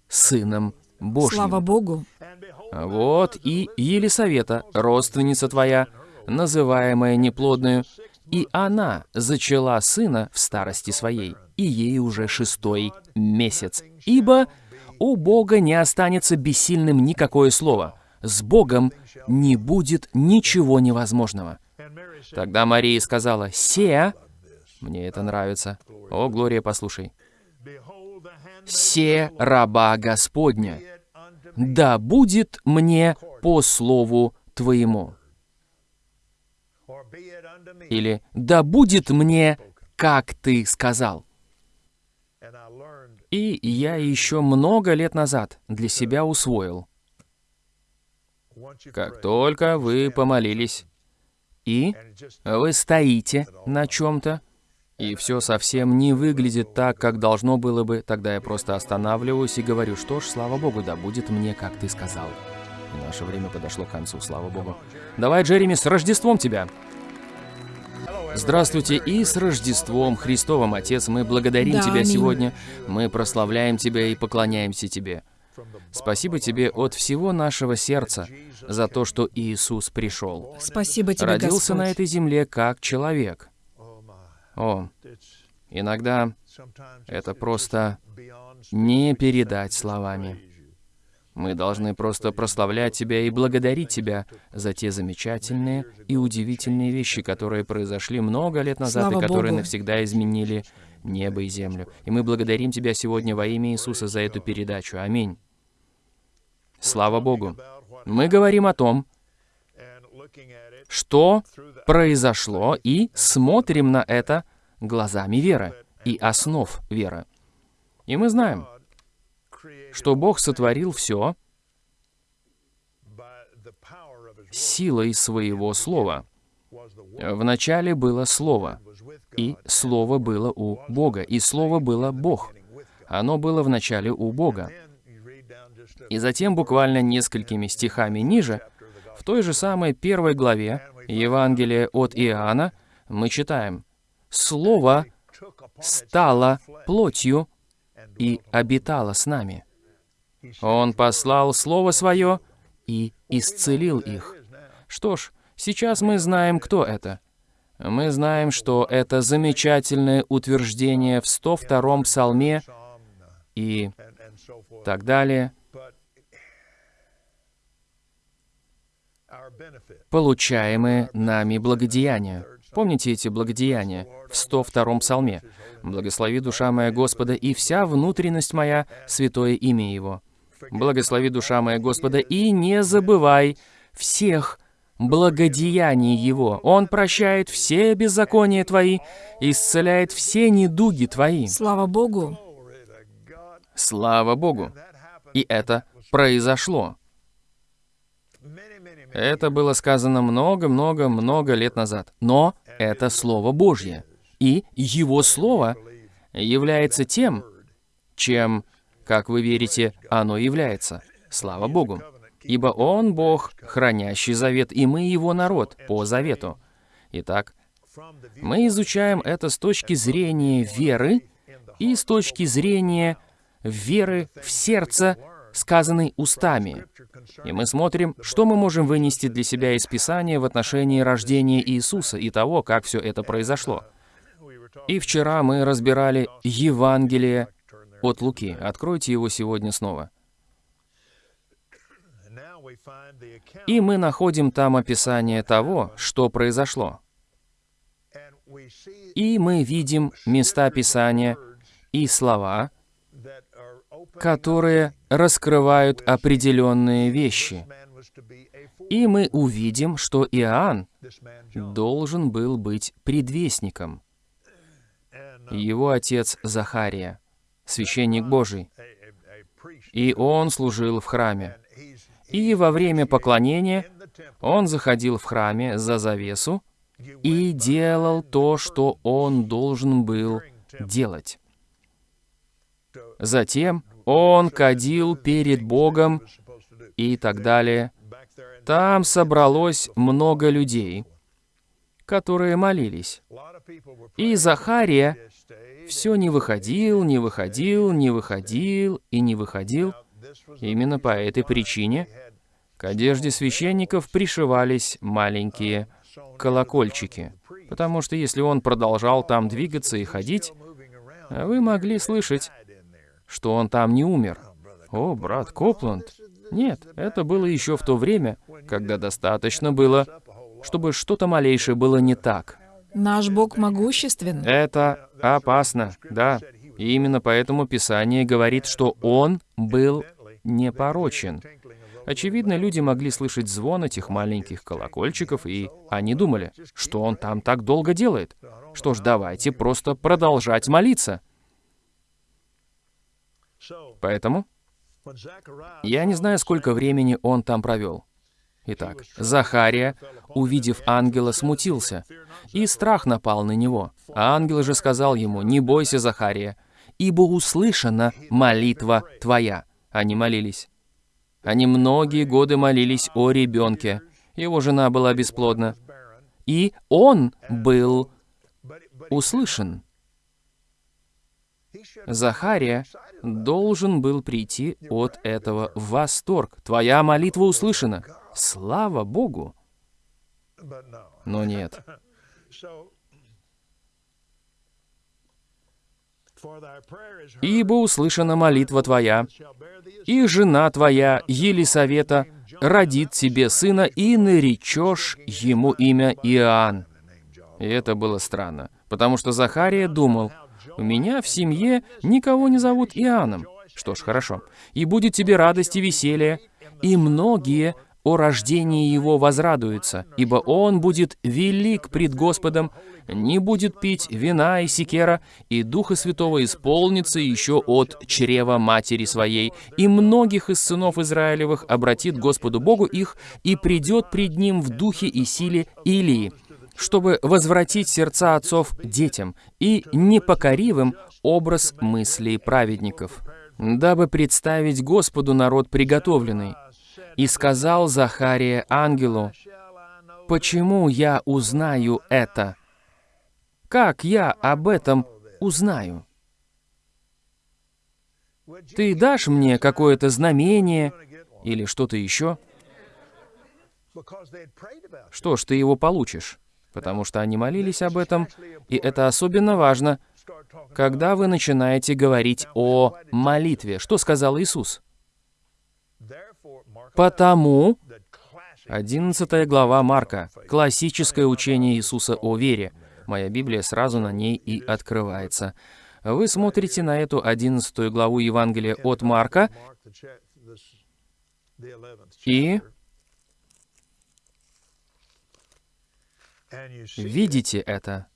Сыном Божьим». Слава Богу! Вот и Елисавета, родственница твоя, называемая неплодную, И она зачала сына в старости своей, и ей уже шестой месяц. Ибо у Бога не останется бессильным никакое слово. С Богом не будет ничего невозможного. Тогда Мария сказала, «Се...» Мне это нравится. О, Глория, послушай. «Се раба Господня, да будет мне по слову Твоему». Или «Да будет мне, как Ты сказал». И я еще много лет назад для себя усвоил. Как только вы помолились, и вы стоите на чем-то, и все совсем не выглядит так, как должно было бы, тогда я просто останавливаюсь и говорю, что ж, слава Богу, да будет мне, как ты сказал. И наше время подошло к концу, слава Богу. Давай, Джереми, с Рождеством тебя! Здравствуйте и с Рождеством Христовым, Отец, мы благодарим Да, Тебя аминь. сегодня, мы прославляем Тебя и поклоняемся Тебе. Спасибо Тебе от всего нашего сердца за то, что Иисус пришел. Спасибо тебе, Родился Господь. на этой земле как человек. О, иногда это просто не передать словами. Мы должны просто прославлять Тебя и благодарить Тебя за те замечательные и удивительные вещи, которые произошли много лет назад Слава и которые Богу. навсегда изменили небо и землю. И мы благодарим Тебя сегодня во имя Иисуса за эту передачу. Аминь. Слава Богу. Мы говорим о том, что произошло, и смотрим на это глазами веры и основ веры. И мы знаем, что Бог сотворил все силой своего слова. Вначале было Слово, и Слово было у Бога, и Слово было Бог. Оно было вначале у Бога. И затем, буквально несколькими стихами ниже, в той же самой первой главе Евангелия от Иоанна, мы читаем «Слово стало плотью и обитало с нами. Он послал Слово Свое и исцелил их». Что ж, сейчас мы знаем, кто это. Мы знаем, что это замечательное утверждение в 102-м псалме и так далее, получаемые нами благодеяния. Помните эти благодеяния в 102-м псалме? «Благослови душа моя Господа, и вся внутренность моя, святое имя Его». «Благослови душа моя Господа, и не забывай всех благодеяний Его. Он прощает все беззакония твои, исцеляет все недуги твои». Слава Богу. Слава Богу! И это произошло. Это было сказано много-много-много лет назад. Но это Слово Божье. И Его Слово является тем, чем, как вы верите, оно является. Слава Богу. Ибо Он Бог, хранящий завет, и мы Его народ по завету. Итак, мы изучаем это с точки зрения веры и с точки зрения веры в сердце, сказанной устами. И мы смотрим, что мы можем вынести для себя из Писания в отношении рождения Иисуса и того, как все это произошло. И вчера мы разбирали Евангелие от Луки. Откройте его сегодня снова. И мы находим там описание того, что произошло. И мы видим места Писания и слова, которые раскрывают определенные вещи. И мы увидим, что Иоанн должен был быть предвестником. Его отец Захария, священник Божий, и он служил в храме. И во время поклонения он заходил в храме за завесу и делал то, что он должен был делать. Затем он кадил перед Богом и так далее. Там собралось много людей, которые молились. И Захария все не выходил, не выходил, не выходил и не выходил. Именно по этой причине к одежде священников пришивались маленькие колокольчики. Потому что если он продолжал там двигаться и ходить, вы могли слышать, что он там не умер. О, брат Копланд. Нет, это было еще в то время, когда достаточно было, чтобы что-то малейшее было не так. Наш Бог могуществен. Это опасно, да. И именно поэтому Писание говорит, что он был непорочен. Очевидно, люди могли слышать звон этих маленьких колокольчиков, и они думали, что он там так долго делает. Что ж, давайте просто продолжать молиться. Поэтому я не знаю, сколько времени он там провел. Итак, Захария, увидев ангела, смутился, и страх напал на него. А ангел же сказал ему, «Не бойся, Захария, ибо услышана молитва твоя». Они молились. Они многие годы молились о ребенке. Его жена была бесплодна. И он был услышан. Захария должен был прийти от этого в восторг. Твоя молитва услышана. Слава Богу! Но нет. «Ибо услышана молитва твоя, и жена твоя, Елисавета, родит тебе сына, и наречешь ему имя Иоанн». И это было странно, потому что Захария думал, «У меня в семье никого не зовут Иоанном». Что ж, хорошо. «И будет тебе радость и веселье, и многие о рождении его возрадуются, ибо он будет велик пред Господом, не будет пить вина и секера, и Духа Святого исполнится еще от чрева матери своей, и многих из сынов Израилевых обратит Господу Богу их, и придет пред ним в духе и силе Илии, чтобы возвратить сердца отцов детям и непокоривым образ мыслей праведников, дабы представить Господу народ приготовленный, и сказал Захария ангелу, «Почему я узнаю это? Как я об этом узнаю? Ты дашь мне какое-то знамение или что-то еще?» Что ж, ты его получишь, потому что они молились об этом, и это особенно важно, когда вы начинаете говорить о молитве. Что сказал Иисус? Потому, 11 глава Марка, классическое учение Иисуса о вере. Моя Библия сразу на ней и открывается. Вы смотрите на эту 11 главу Евангелия от Марка и видите это.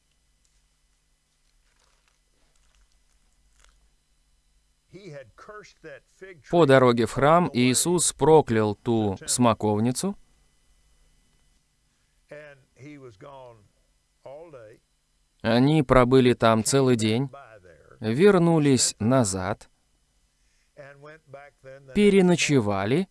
По дороге в храм Иисус проклял ту смоковницу, они пробыли там целый день, вернулись назад, переночевали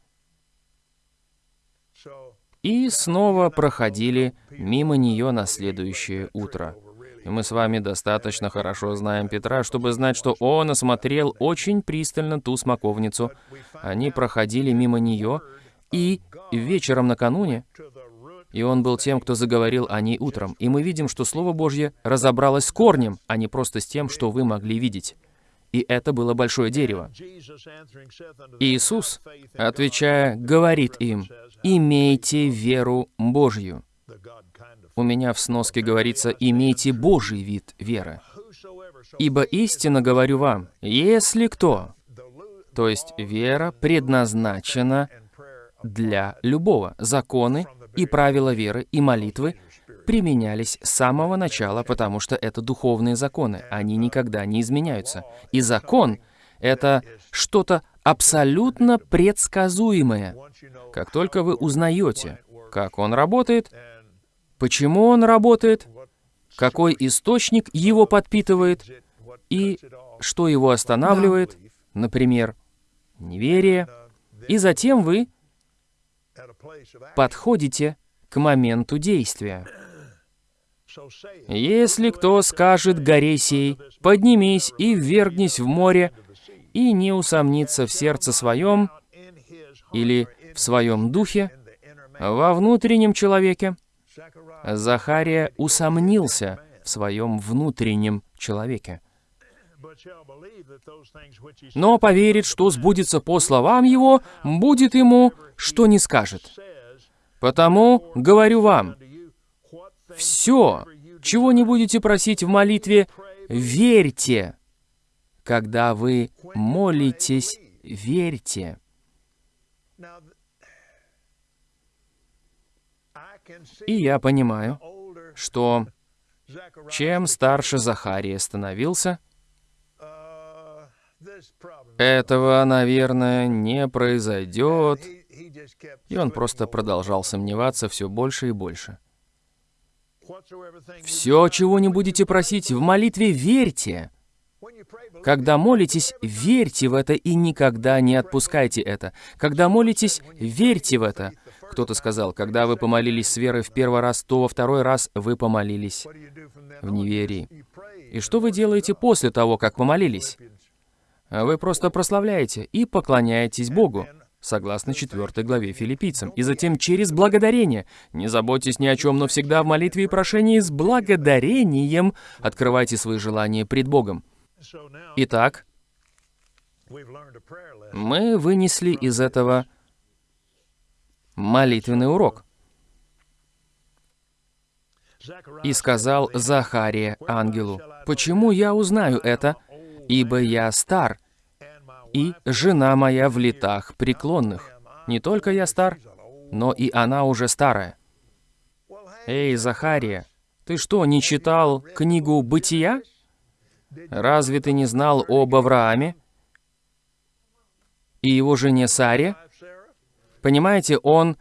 и снова проходили мимо нее на следующее утро. И мы с вами достаточно хорошо знаем Петра, чтобы знать, что он осмотрел очень пристально ту смоковницу. Они проходили мимо нее, и вечером накануне, и он был тем, кто заговорил о ней утром. И мы видим, что Слово Божье разобралось с корнем, а не просто с тем, что вы могли видеть. И это было большое дерево. Иисус, отвечая, говорит им, «Имейте веру Божью». У меня в сноске говорится «имейте Божий вид веры». «Ибо истинно говорю вам, если кто...» То есть вера предназначена для любого. Законы и правила веры и молитвы применялись с самого начала, потому что это духовные законы. Они никогда не изменяются. И закон — это что-то абсолютно предсказуемое. Как только вы узнаете, как он работает, почему он работает, какой источник его подпитывает? И что его останавливает, например, неверие, и затем вы подходите к моменту действия. Если кто скажет горе сей, поднимись и ввергнись в море, и не усомнится в сердце своем или в своем духе, во внутреннем человеке, Захария усомнился в своем внутреннем человеке. Но поверит, что сбудется по словам его, будет ему, что не скажет. Потому говорю вам, все, чего не будете просить в молитве, верьте. Когда вы молитесь, верьте. И я понимаю, что чем старше Захария становился, этого, наверное, не произойдет. И он просто продолжал сомневаться все больше и больше. Все, чего не будете просить, в молитве верьте. Когда молитесь, верьте в это и никогда не отпускайте это. Когда молитесь, верьте в это. Кто-то сказал, когда вы помолились с верой в первый раз, то во второй раз вы помолились в неверии. И что вы делаете после того, как помолились? Вы просто прославляете и поклоняетесь Богу, согласно 4 главе филиппийцам, и затем через благодарение. Не заботьтесь ни о чем, но всегда в молитве и прошении с благодарением открывайте свои желания пред Богом. Итак, мы вынесли из этого молитвенный урок. И сказал Захария ангелу, «Почему я узнаю это? Ибо я стар, и жена моя в летах преклонных. Не только я стар, но и она уже старая». Эй, Захария, ты что, не читал книгу «Бытия»? Разве ты не знал об Аврааме и его жене Саре? Понимаете, он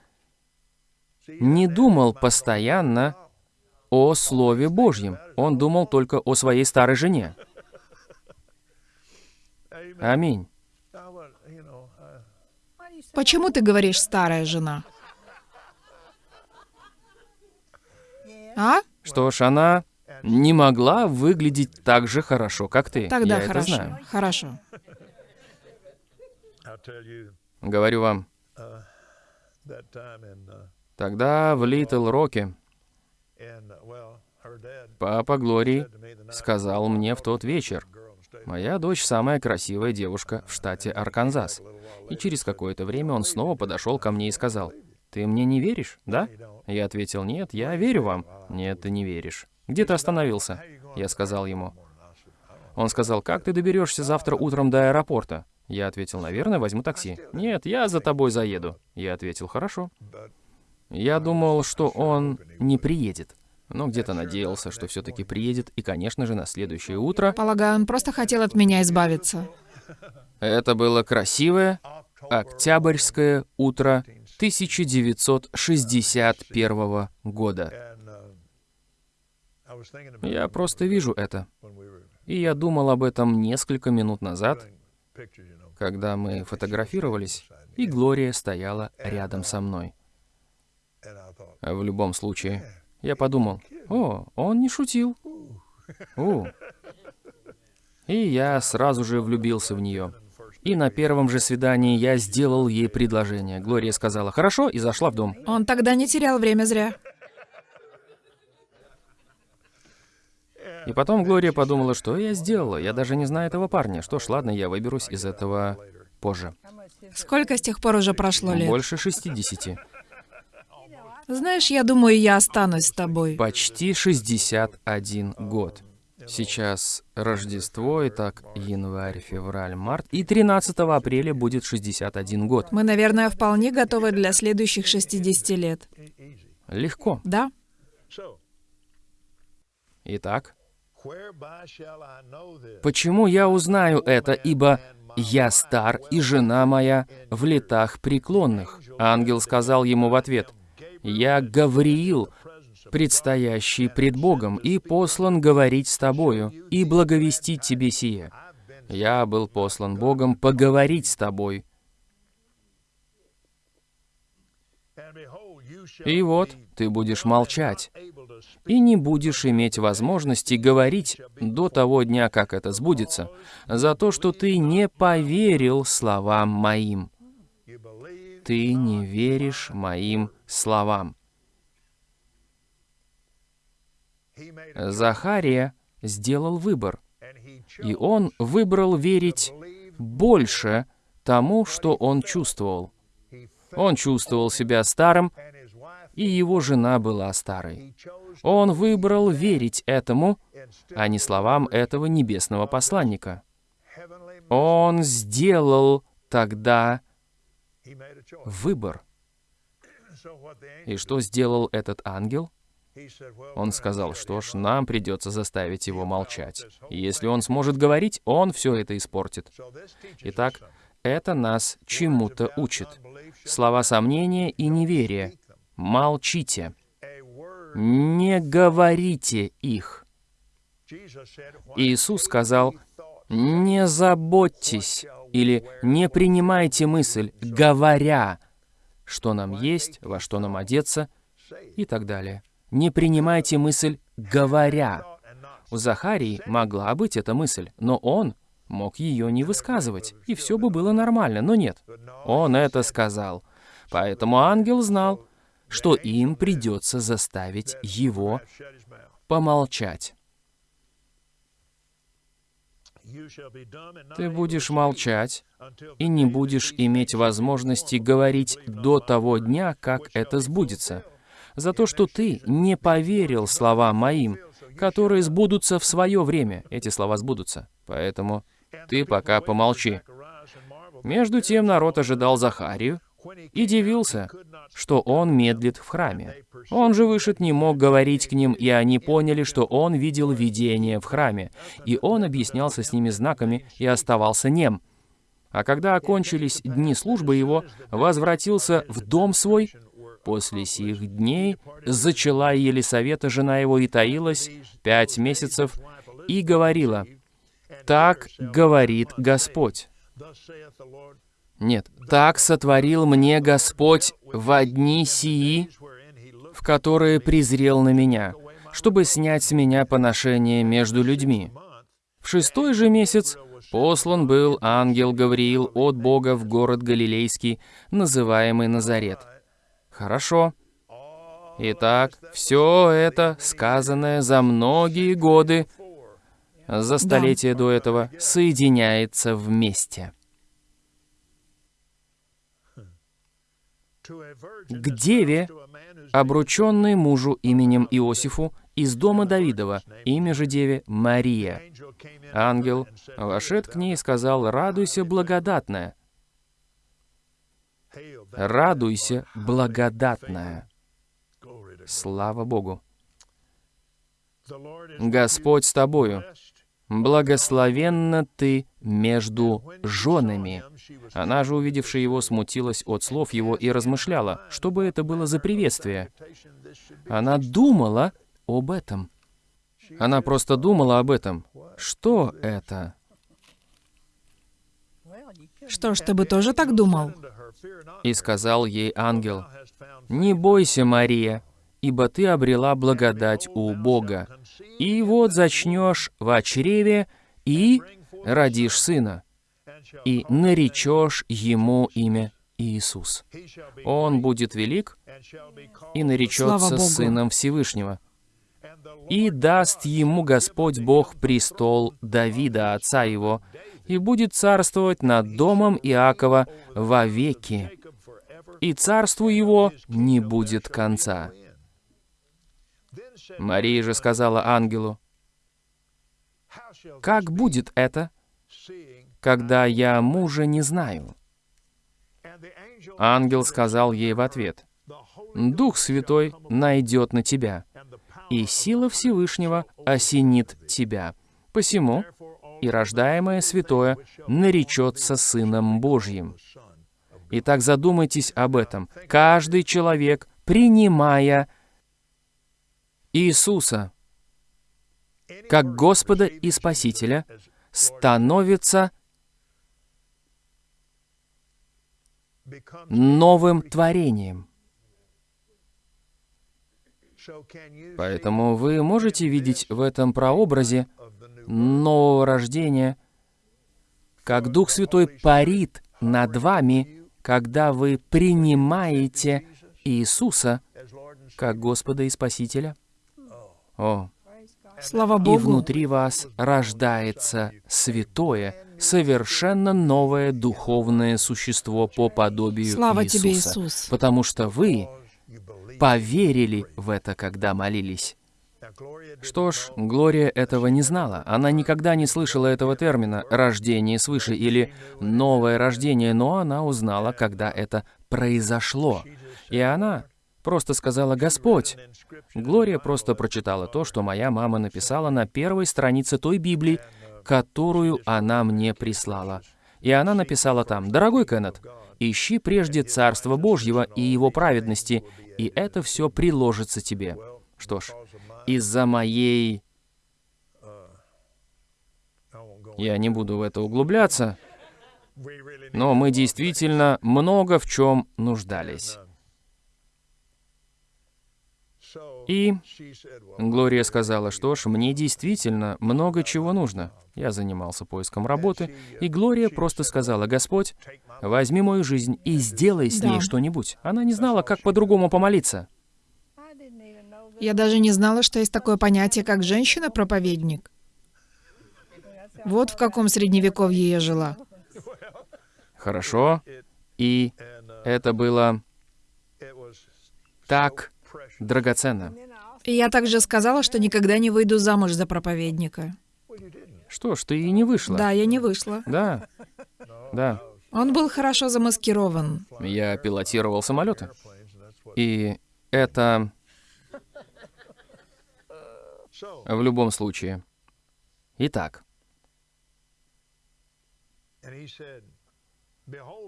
не думал постоянно о Слове Божьем. Он думал только о своей старой жене. Аминь. Почему ты говоришь «старая жена»? А? Что ж, она не могла выглядеть так же хорошо, как ты. Тогда Я хорошо. это знаю. Хорошо. Говорю вам, тогда в Литл Роке папа Глории сказал мне в тот вечер, «Моя дочь самая красивая девушка в штате Арканзас». И через какое-то время он снова подошел ко мне и сказал, «Ты мне не веришь, да?» Я ответил, «Нет, я верю вам». «Нет, ты не веришь». «Где ты остановился?» Я сказал ему. Он сказал, «Как ты доберешься завтра утром до аэропорта?» Я ответил, «Наверное, возьму такси». «Нет, я за тобой заеду». Я ответил, «Хорошо». Я думал, что он не приедет, но где-то надеялся, что все-таки приедет, и, конечно же, на следующее утро Полагаю, он просто хотел от меня избавиться. это было красивое октябрьское утро 1961 года. Я просто вижу это. И я думал об этом несколько минут назад, когда мы фотографировались, и Глория стояла рядом со мной. В любом случае, я подумал, о, он не шутил. У. И я сразу же влюбился в нее. И на первом же свидании я сделал ей предложение. Глория сказала «хорошо» и зашла в дом. Он тогда не терял время зря. И потом Глория подумала, что я сделала. Я даже не знаю этого парня. Что ж, ладно, я выберусь из этого позже. Сколько с тех пор уже прошло лет? Больше 60. Знаешь, я думаю, я останусь с тобой. Почти 61 год. Сейчас Рождество, итак, январь, февраль, март. И 13 апреля будет 61 год. Мы, наверное, вполне готовы для следующих 60 лет. Легко. Да? Итак, почему я узнаю это, ибо я стар, и жена моя в летах преклонных? Ангел сказал ему в ответ, «Я Гавриил, предстоящий пред Богом, и послан говорить с тобою, и благовестить тебе сие. Я был послан Богом поговорить с тобой. И вот ты будешь молчать, и не будешь иметь возможности говорить до того дня, как это сбудется, за то, что ты не поверил словам моим. Ты не веришь моим словам. Захария сделал выбор, и он выбрал верить больше тому, что он чувствовал. Он чувствовал себя старым, и его жена была старой. Он выбрал верить этому, а не словам этого небесного посланника. Он сделал тогда выбор. И что сделал этот ангел? Он сказал, что ж, нам придется заставить его молчать. И если он сможет говорить, он все это испортит. Итак, это нас чему-то учит. Слова сомнения и неверия. Молчите. Не говорите их. Иисус сказал, не заботьтесь или не принимайте мысль, говоря, что нам есть, во что нам одеться и так далее. Не принимайте мысль, говоря. У Захарии могла быть эта мысль, но он мог ее не высказывать, и все бы было нормально, но нет. Он это сказал. Поэтому ангел знал, что им придется заставить его помолчать. Ты будешь молчать и не будешь иметь возможности говорить до того дня, как это сбудется, за то, что ты не поверил словам моим, которые сбудутся в свое время. Эти слова сбудутся. Поэтому ты пока помолчи. Между тем народ ожидал Захарию и дивился, что он медлит в храме. Он же вышед не мог говорить к ним, и они поняли, что он видел видение в храме, и он объяснялся с ними знаками и оставался нем. А когда окончились дни службы его, возвратился в дом свой. После сих дней зачала Елисавета, жена его, и таилась пять месяцев, и говорила, «Так говорит Господь». Нет, так сотворил мне Господь в одни сии, в которые презрел на меня, чтобы снять с меня поношение между людьми. В шестой же месяц послан был ангел Гавриил от Бога в город Галилейский, называемый Назарет. Хорошо. Итак, все это, сказанное за многие годы, за столетия да. до этого, соединяется вместе. К деве, обрученной мужу именем Иосифу из дома Давидова, имя же деве Мария. Ангел вошед к ней и сказал, «Радуйся, благодатная». «Радуйся, благодатная». Слава Богу. Господь с тобою. «Благословенна ты между женами». Она же, увидевшая его, смутилась от слов его и размышляла, что бы это было за приветствие. Она думала об этом. Она просто думала об этом. Что это? Что ж, ты бы тоже так думал? И сказал ей ангел, «Не бойся, Мария, ибо ты обрела благодать у Бога. И вот зачнешь в чреве и родишь сына, и наречешь ему имя Иисус. Он будет велик и наречется сыном Всевышнего. И даст ему Господь Бог престол Давида, отца его, и будет царствовать над домом Иакова вовеки, и царству его не будет конца. Мария же сказала ангелу, «Как будет это, когда я мужа не знаю?» Ангел сказал ей в ответ, «Дух Святой найдет на тебя, и сила Всевышнего осенит тебя. Посему и рождаемое святое наречется Сыном Божьим». Итак, задумайтесь об этом. Каждый человек, принимая Иисуса как Господа и Спасителя становится новым творением. Поэтому вы можете видеть в этом прообразе нового рождения, как Дух Святой парит над вами, когда вы принимаете Иисуса как Господа и Спасителя. О, Слава и Богу. внутри вас рождается святое, совершенно новое духовное существо по подобию Слава Иисуса. тебе, Иисус. Потому что вы поверили в это, когда молились. Что ж, Глория этого не знала. Она никогда не слышала этого термина «рождение свыше» или «новое рождение», но она узнала, когда это произошло. И она просто сказала «Господь». Глория просто прочитала то, что моя мама написала на первой странице той Библии, которую она мне прислала. И она написала там «Дорогой Кеннет, ищи прежде Царство Божьего и Его праведности, и это все приложится тебе». Что ж, из-за моей... Я не буду в это углубляться, но мы действительно много в чем нуждались. И Глория сказала, что ж, мне действительно много чего нужно. Я занимался поиском работы, и Глория просто сказала, «Господь, возьми мою жизнь и сделай с ней Да. что-нибудь». Она не знала, как по-другому помолиться. Я даже не знала, что есть такое понятие, как женщина-проповедник. Вот в каком средневековье я жила. Хорошо. И это было так драгоценно. И я также сказала, что никогда не выйду замуж за проповедника. Что ж, ты и не вышла. Да, я не вышла. Да. Да. Он был хорошо замаскирован. Я пилотировал самолеты. И это в любом случае. Итак,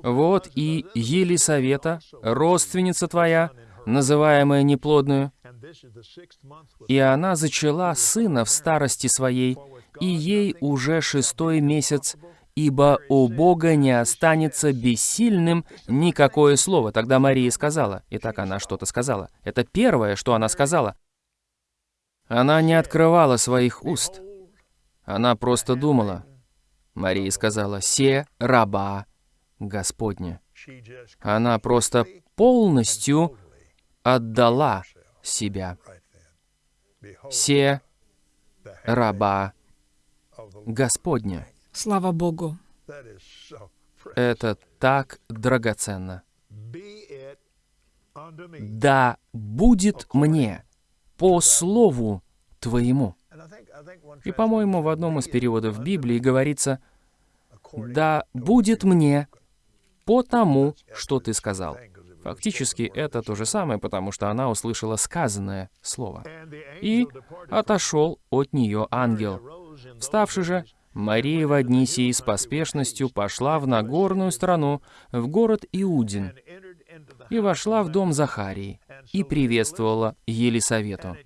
вот и Елисавета, родственница твоя, называемая неплодную, и она зачала сына в старости своей, и ей уже шестой месяц, ибо у Бога не останется бессильным никакое слово. Тогда Мария сказала, и так она что-то сказала. Это первое, что она сказала. Она не открывала своих уст. Она просто думала. Мария сказала, «Се раба Господня». Она просто полностью отдала себя. Се раба Господня. Слава Богу. Это так драгоценно. Да будет мне по слову твоему. И, по-моему, в одном из переводов Библии говорится, да будет мне по тому, что ты сказал. Фактически это то же самое, потому что она услышала сказанное слово. И отошел от нее ангел. Вставши же, Мария в одни с поспешностью пошла в Нагорную страну, в город Иудин, и вошла в дом Захарии, и приветствовала Елисавету.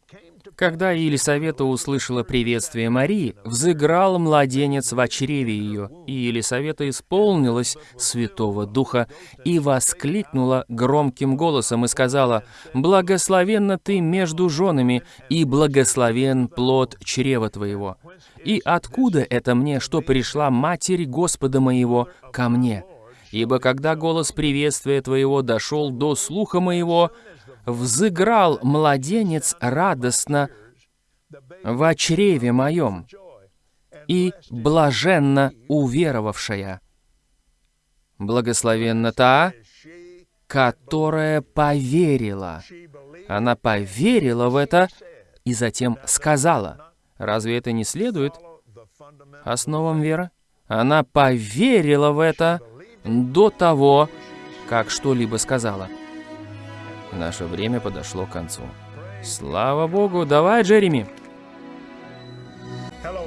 Когда Елисавета услышала приветствие Марии, взыграл младенец в чреве ее, и Елисавета исполнилась Святого Духа и воскликнула громким голосом и сказала, «Благословенна ты между женами, и благословен плод чрева твоего. И откуда это мне, что пришла Матерь Господа моего ко мне? Ибо когда голос приветствия твоего дошел до слуха моего, взыграл младенец радостно в чреве моем, и блаженно уверовавшая. Благословенна та, которая поверила. Она поверила в это и затем сказала. Разве это не следует основам веры? Она поверила в это до того, как что-либо сказала. Наше время подошло к концу. Слава Богу! Давай, Джереми!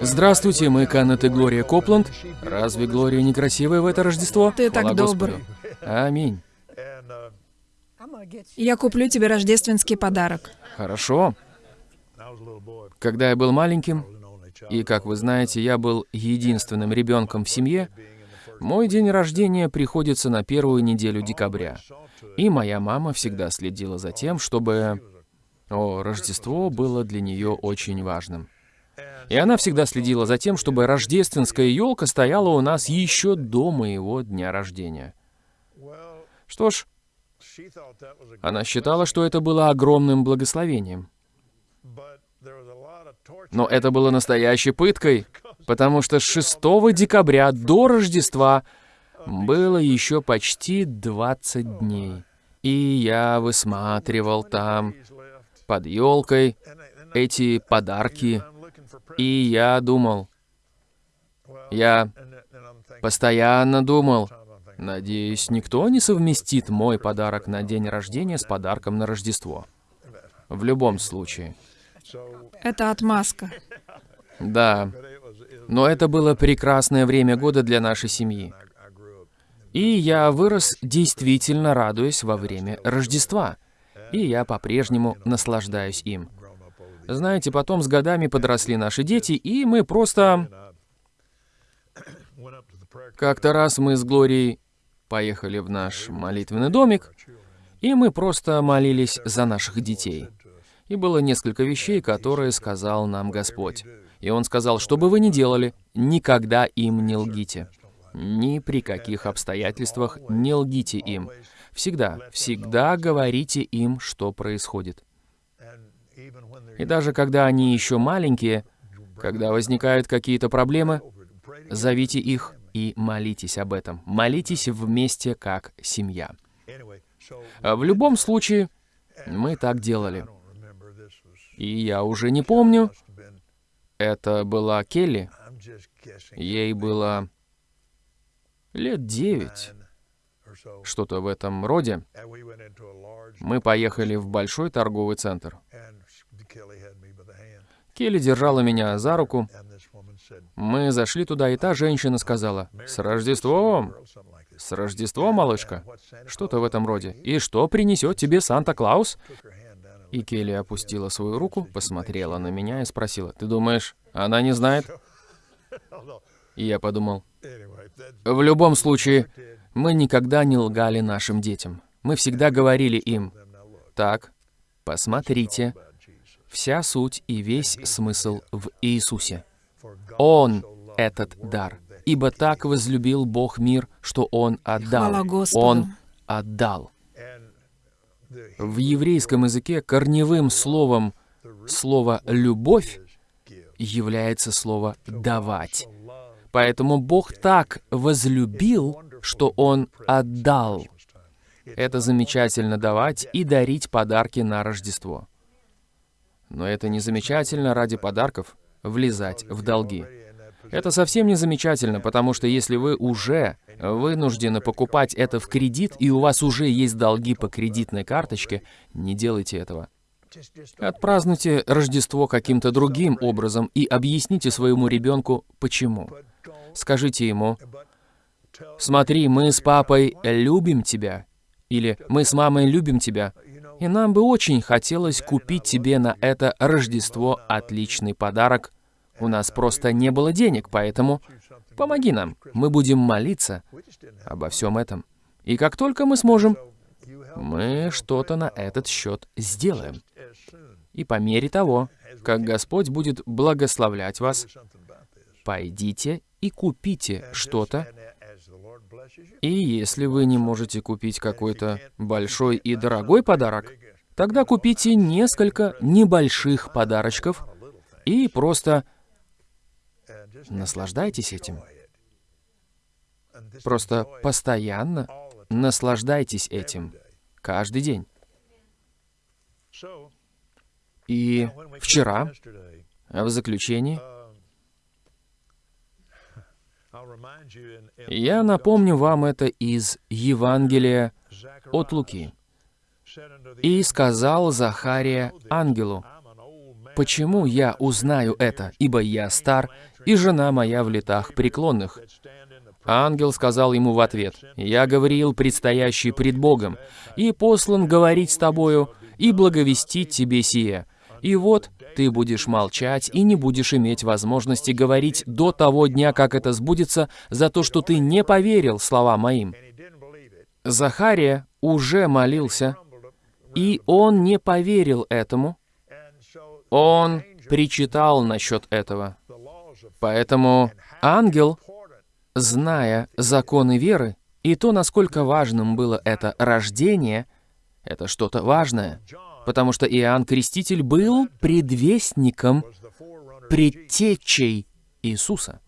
Здравствуйте, мы Каннет и Глория Копланд. Разве Глория не красивая в это Рождество? Ты так Хвала добр. Господу. Аминь. Я куплю тебе рождественский подарок. Хорошо. Когда я был маленьким, и, как вы знаете, я был единственным ребенком в семье, мой день рождения приходится на первую неделю декабря. И моя мама всегда следила за тем, чтобы... О, Рождество было для нее очень важным. И она всегда следила за тем, чтобы рождественская елка стояла у нас еще до моего дня рождения. Что ж, она считала, что это было огромным благословением. Но это было настоящей пыткой, потому что с 6 декабря до Рождества было еще почти 20 дней. И я высматривал там, под елкой, эти подарки. И я думал, я постоянно думал, надеюсь, никто не совместит мой подарок на день рождения с подарком на Рождество. В любом случае. Это отмазка. Да. Но это было прекрасное время года для нашей семьи. И я вырос, действительно радуясь во время Рождества. И я по-прежнему наслаждаюсь им. Знаете, потом с годами подросли наши дети, и мы просто... Как-то раз мы с Глорией поехали в наш молитвенный домик, и мы просто молились за наших детей. И было несколько вещей, которые сказал нам Господь. И Он сказал, что бы вы ни делали, никогда им не лгите. Ни при каких обстоятельствах не лгите им. Всегда, всегда говорите им, что происходит. И даже когда они еще маленькие, когда возникают какие-то проблемы, зовите их и молитесь об этом. Молитесь вместе как семья. В любом случае, мы так делали. И я уже не помню. Это была Келли. Ей было лет девять. Что-то в этом роде. Мы поехали в большой торговый центр. Келли держала меня за руку. Мы зашли туда, и та женщина сказала, «С Рождеством! С Рождеством, малышка!» Что-то в этом роде. «И что принесет тебе Санта-Клаус?» И Келли опустила свою руку, посмотрела на меня и спросила, «Ты думаешь, она не знает?» И я подумал, в любом случае, мы никогда не лгали нашим детям. Мы всегда говорили им, «Так, посмотрите, вся суть и весь смысл в Иисусе. Он — этот дар. Ибо так возлюбил Бог мир, что Он отдал. Он отдал. В еврейском языке корневым словом слово «любовь» является слово «давать». Поэтому Бог так возлюбил, что Он отдал. Это замечательно давать и дарить подарки на Рождество. Но это не замечательно ради подарков влезать в долги. Это совсем не замечательно, потому что если вы уже вынуждены покупать это в кредит, и у вас уже есть долги по кредитной карточке, не делайте этого. Отпразднуйте Рождество каким-то другим образом и объясните своему ребенку, почему. Скажите ему, «Смотри, мы с папой любим тебя», или «Мы с мамой любим тебя», и нам бы очень хотелось купить тебе на это Рождество отличный подарок. У нас просто не было денег, поэтому помоги нам. Мы будем молиться обо всем этом. И как только мы сможем, мы что-то на этот счет сделаем. И по мере того, как Господь будет благословлять вас, пойдите и купите что-то. И если вы не можете купить какой-то большой и дорогой подарок, тогда купите несколько небольших подарочков и просто наслаждайтесь этим. Просто постоянно наслаждайтесь этим. Каждый день. И вчера, в заключении, я напомню вам это из Евангелия от Луки. «И сказал Захария ангелу, «Почему я узнаю это, ибо я стар, и жена моя в летах преклонных?» Ангел сказал ему в ответ, «Я говорил, предстоящий пред Богом, и послан говорить с тобою, и благовестить тебе сие. И вот ты будешь молчать и не будешь иметь возможности говорить до того дня, как это сбудется, за то, что ты не поверил словам моим». Захария уже молился, и он не поверил этому. Он причитал насчет этого. Поэтому ангел, зная законы веры и то, насколько важным было это рождение, это что-то важное, потому что Иоанн Креститель был предвестником, предтечей Иисуса.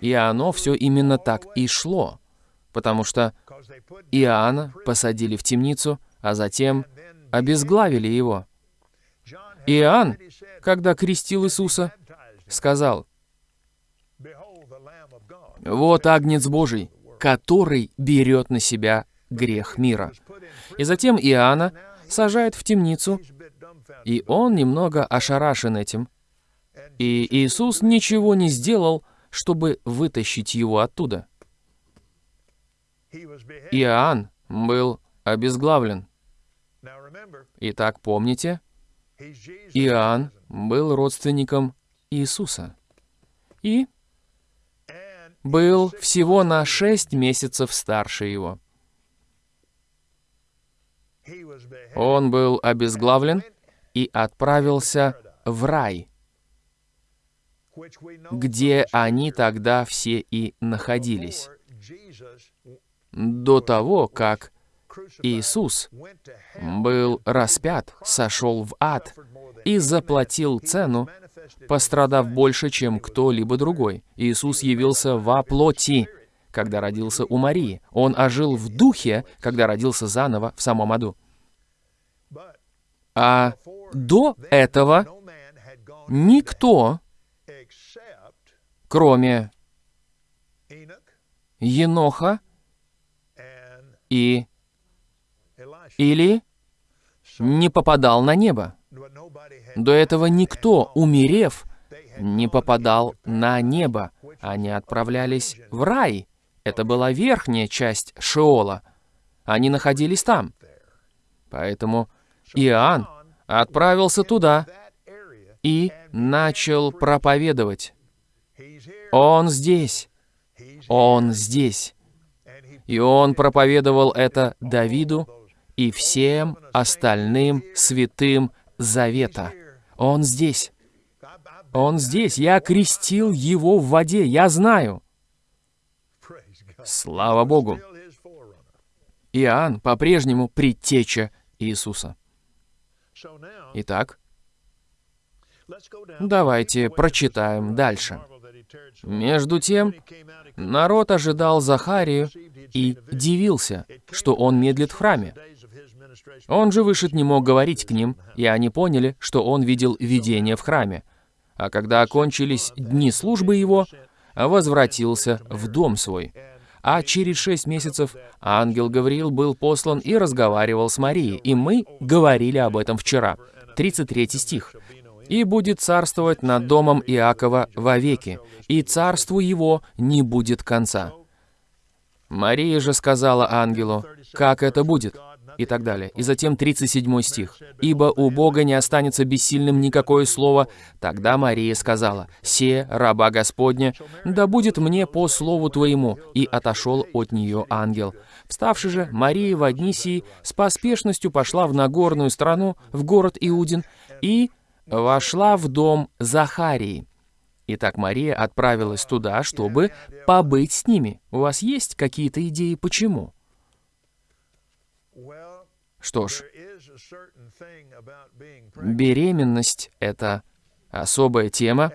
И оно все именно так и шло, потому что Иоанна посадили в темницу, а затем обезглавили его. Иоанн, когда крестил Иисуса, сказал, «Вот Агнец Божий, который берет на себя грех мира». И затем Иоанна сажают в темницу, и он немного ошарашен этим. И Иисус ничего не сделал, чтобы вытащить его оттуда. Иоанн был обезглавлен. Итак, помните, Иоанн был родственником Иисуса и был всего на шесть месяцев старше его. Он был обезглавлен и отправился в рай, где они тогда все и находились. До того, как Иисус был распят, сошел в ад и заплатил цену, пострадав больше, чем кто-либо другой. Иисус явился во плоти, когда родился у Марии. Он ожил в духе, когда родился заново в самом аду. А до этого никто, кроме Еноха и или не попадал на небо. До этого никто, умерев, не попадал на небо. Они отправлялись в рай. Это была верхняя часть Шеола. Они находились там. Поэтому Иоанн отправился туда и начал проповедовать. Он здесь. Он здесь. И он проповедовал это Давиду и всем остальным святым Завета. Он здесь. Он здесь. Я крестил его в воде. Я знаю. Слава Богу. Иоанн по-прежнему предтеча Иисуса. Итак, давайте прочитаем дальше. Между тем, народ ожидал Захарию и дивился, что он медлит в храме. Он же вышед не мог говорить к ним, и они поняли, что он видел видение в храме. А когда окончились дни службы его, возвратился в дом свой. А через шесть месяцев ангел Гавриил был послан и разговаривал с Марией, и мы говорили об этом вчера. 33 стих. «И будет царствовать над домом Иакова вовеки, и царству его не будет конца». Мария же сказала ангелу, «Как это будет?» И так далее. И затем 37 стих. «Ибо у Бога не останется бессильным никакое слово». Тогда Мария сказала, «Се, раба Господня, да будет мне по слову Твоему». И отошел от нее ангел. Вставши же, Мария в Аднисии с поспешностью пошла в Нагорную страну, в город Иудин, и вошла в дом Захарии. Итак, Мария отправилась туда, чтобы побыть с ними. У вас есть какие-то идеи, почему? Что ж, беременность — это особая тема,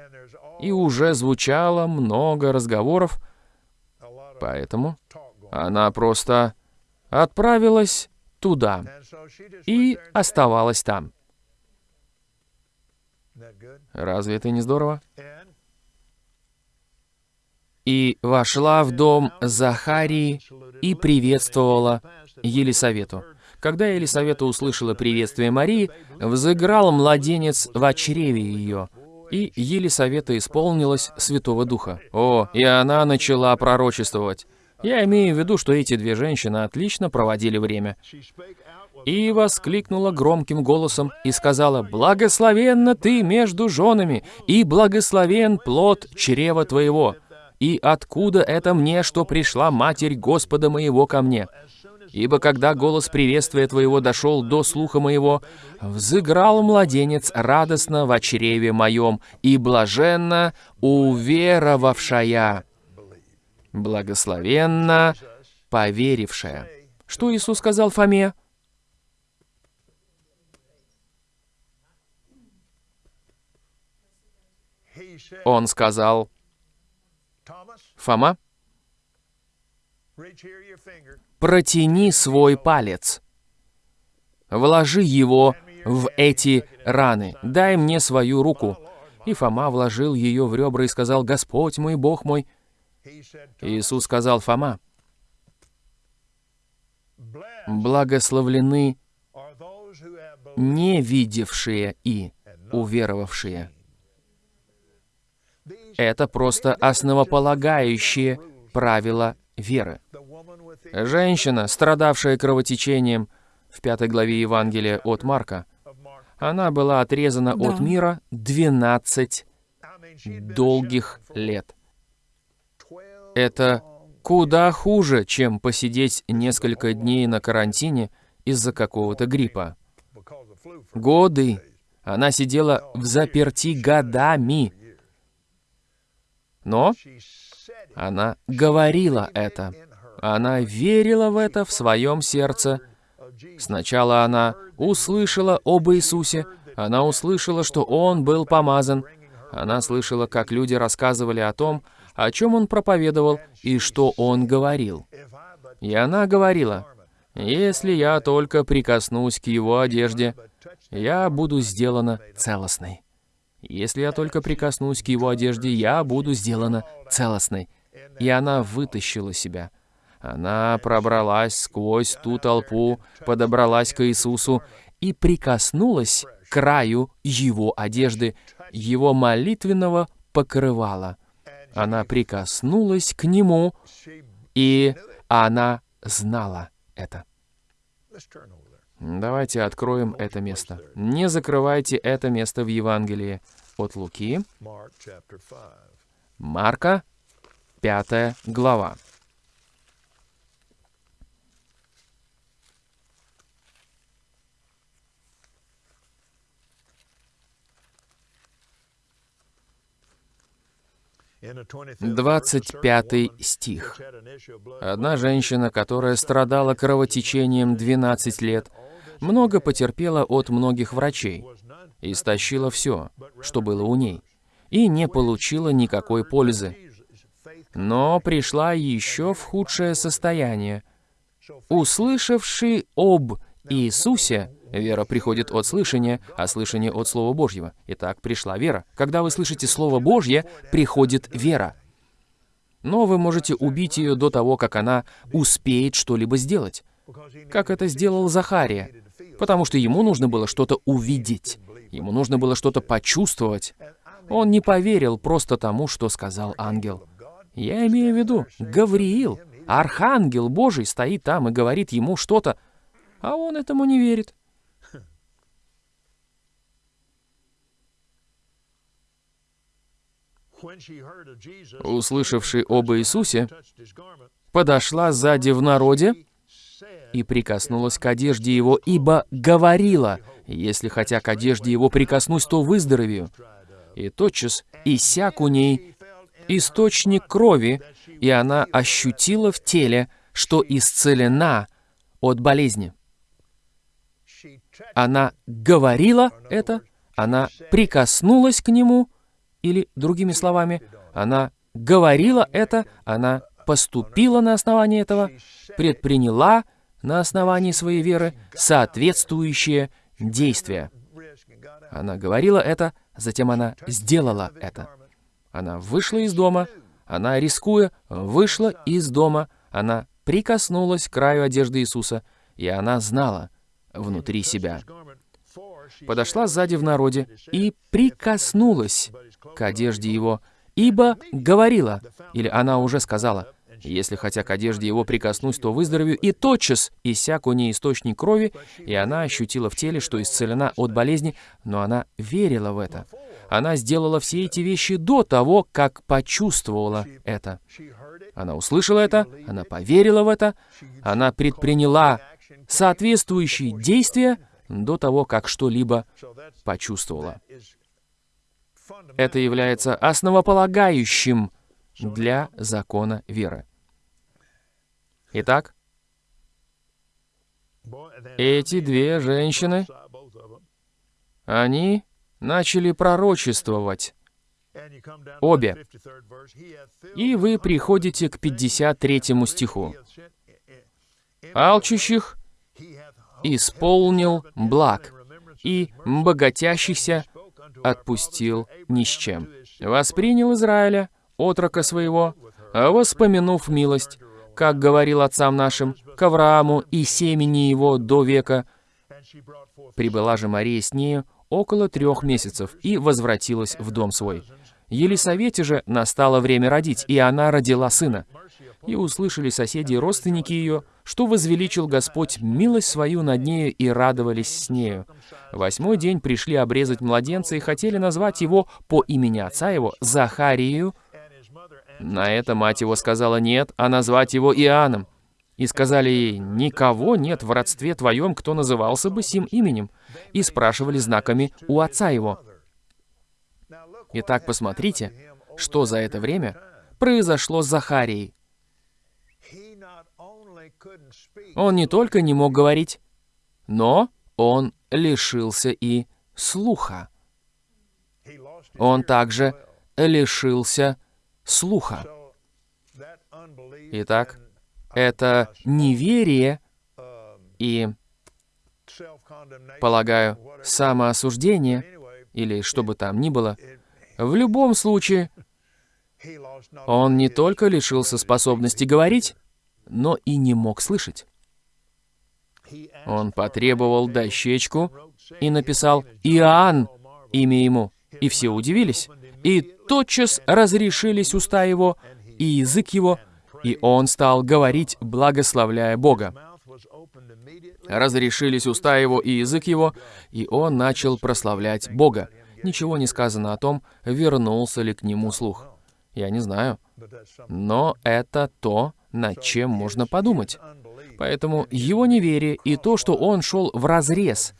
и уже звучало много разговоров, поэтому она просто отправилась туда и оставалась там. Разве это не здорово? И вошла в дом Захарии и приветствовала Елисавету. Когда Елисавета услышала приветствие Марии, взыграл младенец в чреве ее, и Елисавета исполнилась Святого Духа. О, и она начала пророчествовать. Я имею в виду, что эти две женщины отлично проводили время. И воскликнула громким голосом и сказала, «Благословенна ты между женами, и благословен плод чрева твоего. И откуда это мне, что пришла Матерь Господа моего ко мне?» Ибо когда голос приветствия твоего дошел до слуха моего, взыграл младенец радостно в чреве моем и блаженно уверовавшая, благословенно поверившая. Что Иисус сказал Фоме? Он сказал, «Фома, протяни свой палец, вложи его в эти раны, дай мне свою руку». И Фома вложил ее в ребра и сказал, «Господь мой, Бог мой». Иисус сказал, «Фома, благословлены не видевшие и уверовавшие». Это просто основополагающие правила веры. Женщина, страдавшая кровотечением в пятой главе Евангелия от Марка, она была отрезана Да. от мира 12 I mean, she'd been долгих лет. 12 Это куда хуже, чем посидеть несколько дней на карантине из-за какого-то гриппа. Годы. Она сидела в заперти годами. Но она говорила это. Она верила в это в своем сердце. Сначала она услышала об Иисусе, она услышала, что Он был помазан, она слышала, как люди рассказывали о том, о чем Он проповедовал и что Он говорил. И она говорила, «Если я только прикоснусь к Его одежде, я буду сделана целостной. Если я только прикоснусь к Его одежде, я буду сделана целостной». И она вытащила себя. Она пробралась сквозь ту толпу, подобралась к Иисусу и прикоснулась к краю Его одежды, Его молитвенного покрывала. Она прикоснулась к Нему, и она знала это. Давайте откроем это место. Не закрывайте это место в Евангелии от Луки, chapter 5. Марка, пятая глава. In the 25th verse, a certain 25 woman стих. Одна женщина, которая страдала кровотечением 12 лет, много потерпела от многих врачей, истощила все, что было у ней, и не получила никакой пользы. Но пришла еще в худшее состояние. Услышавший об Иисусе, вера приходит от слышания, а слышание от Слова Божьего. Итак, пришла вера. Когда вы слышите Слово Божье, приходит вера. Но вы можете убить ее до того, как она успеет что-либо сделать. Как это сделал Захария. Потому что ему нужно было что-то увидеть. Ему нужно было что-то почувствовать. Он не поверил просто тому, что сказал ангел. Я имею в виду, Гавриил, архангел Божий, стоит там и говорит ему что-то, а он этому не верит. Услышавший об Иисусе, подошла сзади в народе и прикоснулась к одежде его, ибо говорила, «Если хотя к одежде его прикоснусь, то выздоровею». И тотчас иссяк у ней источник крови, и она ощутила в теле, что исцелена от болезни. Она говорила это, она прикоснулась к нему, или, другими словами, она говорила это, она поступила на основании этого, предприняла на основании своей веры соответствующие действия. Она говорила это, затем она сделала это. Она вышла из дома, она, рискуя, вышла из дома, она прикоснулась к краю одежды Иисуса, и она знала внутри себя. Подошла сзади в народе и прикоснулась к одежде его, ибо говорила, или она уже сказала, если хотя к одежде его прикоснусь, то выздоровею, и тотчас иссяк у ней источник крови, и она ощутила в теле, что исцелена от болезни, но она верила в это. Она сделала все эти вещи до того, как почувствовала это. Она услышала это, она поверила в это, она предприняла соответствующие действия до того, как что-либо почувствовала. Это является основополагающим для закона веры. Итак, эти две женщины, они начали пророчествовать. Обе. И вы приходите к 53 стиху. «Алчущих исполнил благ, и богатящихся отпустил ни с чем. Воспринял Израиля, отрока своего, воспомянув милость, как говорил отцам нашим, к Аврааму и семени его до века. Прибыла же Мария с нею около трех месяцев и возвратилась в дом свой. Елисавете же настало время родить, и она родила сына. И услышали соседи и родственники ее, что возвеличил Господь милость свою над нею и радовались с нею. Восьмой день пришли обрезать младенца и хотели назвать его по имени отца его Захарию. На это мать его сказала нет, а назвать его Иоанном. И сказали ей, «Никого нет в родстве твоем, кто назывался бы сим именем». И спрашивали знаками у отца его. Итак, посмотрите, что за это время произошло с Захарией. Он не только не мог говорить, но он лишился и слуха. Он также лишился слуха. Итак, это неверие и, полагаю, самоосуждение, или что бы там ни было, в любом случае, он не только лишился способности говорить, но и не мог слышать. Он потребовал дощечку и написал «Иоанн» имя ему, и все удивились. И тотчас разрешились уста его и язык его, и он стал говорить, благословляя Бога. Разрешились уста его и язык его, и он начал прославлять Бога. Ничего не сказано о том, вернулся ли к нему слух. Я не знаю. Но это то, над чем можно подумать. Поэтому его неверие и то, что он шел в разрез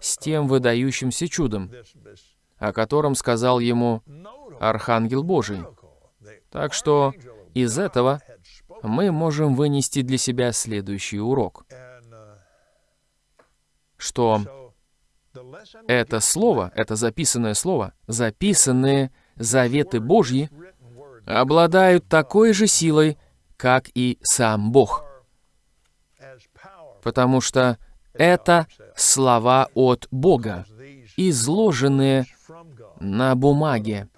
с тем выдающимся чудом, о котором сказал ему Архангел Божий. Так что из этого мы можем вынести для себя следующий урок, что это слово, это записанное слово, записанные заветы Божьи, обладают такой же силой, как и сам Бог. Потому что это слова от Бога, изложенные на бумаге,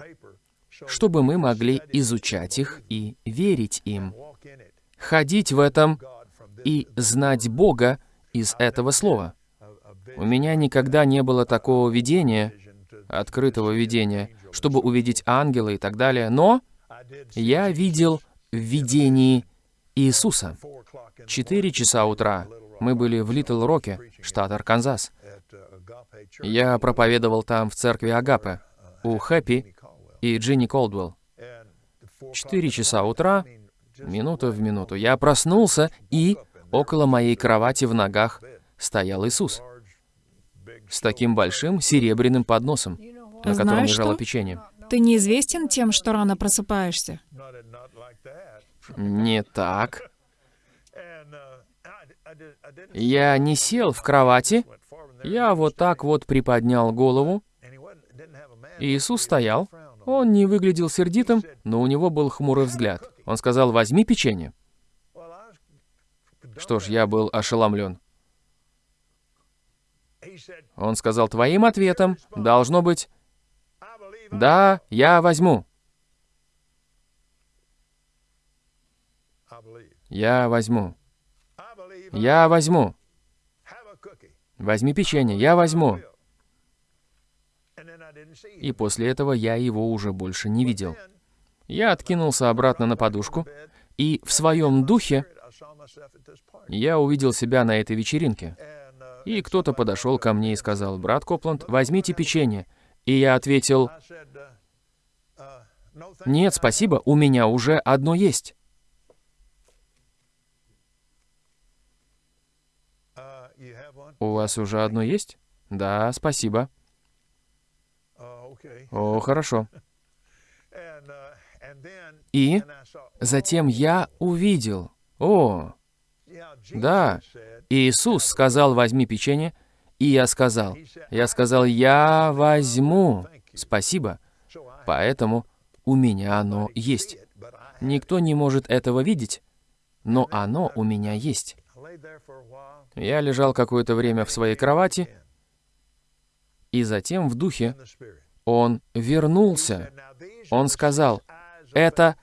чтобы мы могли изучать их и верить им, ходить в этом и знать Бога из этого слова. У меня никогда не было такого видения, открытого видения, чтобы увидеть ангела и так далее, но я видел в видении Иисуса. Четыре часа утра мы были в Литл Роке, штат Арканзас. Я проповедовал там в церкви Агапе, у Хэппи и Джинни Колдуэлл. Четыре часа утра, минута в минуту, я проснулся, и около моей кровати в ногах стоял Иисус с таким большим серебряным подносом, на котором Знаешь лежало что? печенье. Ты неизвестен тем, что рано просыпаешься. Не так. Я не сел в кровати, я вот так вот приподнял голову. Иисус стоял. Он не выглядел сердитым, но у него был хмурый взгляд. Он сказал, возьми печенье. Что ж, я был ошеломлен. Он сказал, твоим ответом должно быть, да, я возьму. Я возьму. Я возьму. Возьми печенье, я возьму. И после этого я его уже больше не видел. Я откинулся обратно на подушку, и в своем духе я увидел себя на этой вечеринке. И кто-то подошел ко мне и сказал, «Брат Копланд, возьмите печенье». И я ответил, «Нет, спасибо, у меня уже одно есть». У вас уже одно есть? Да, спасибо. О, хорошо. И затем я увидел. О, да. Иисус сказал, возьми печенье, и я сказал. Я сказал, я возьму. Спасибо. Поэтому у меня оно есть. Никто не может этого видеть, но оно у меня есть. Я лежал какое-то время в своей кровати, и затем в духе он вернулся. Он сказал, это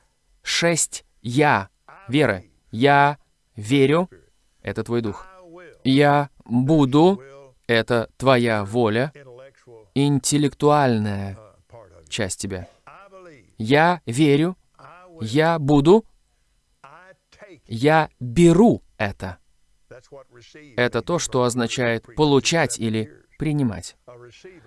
шесть «я» веры. Я верю — это твой дух. Я буду — это твоя воля, интеллектуальная часть тебя. Я верю, я буду, я беру это. Это то, что означает получать или принимать.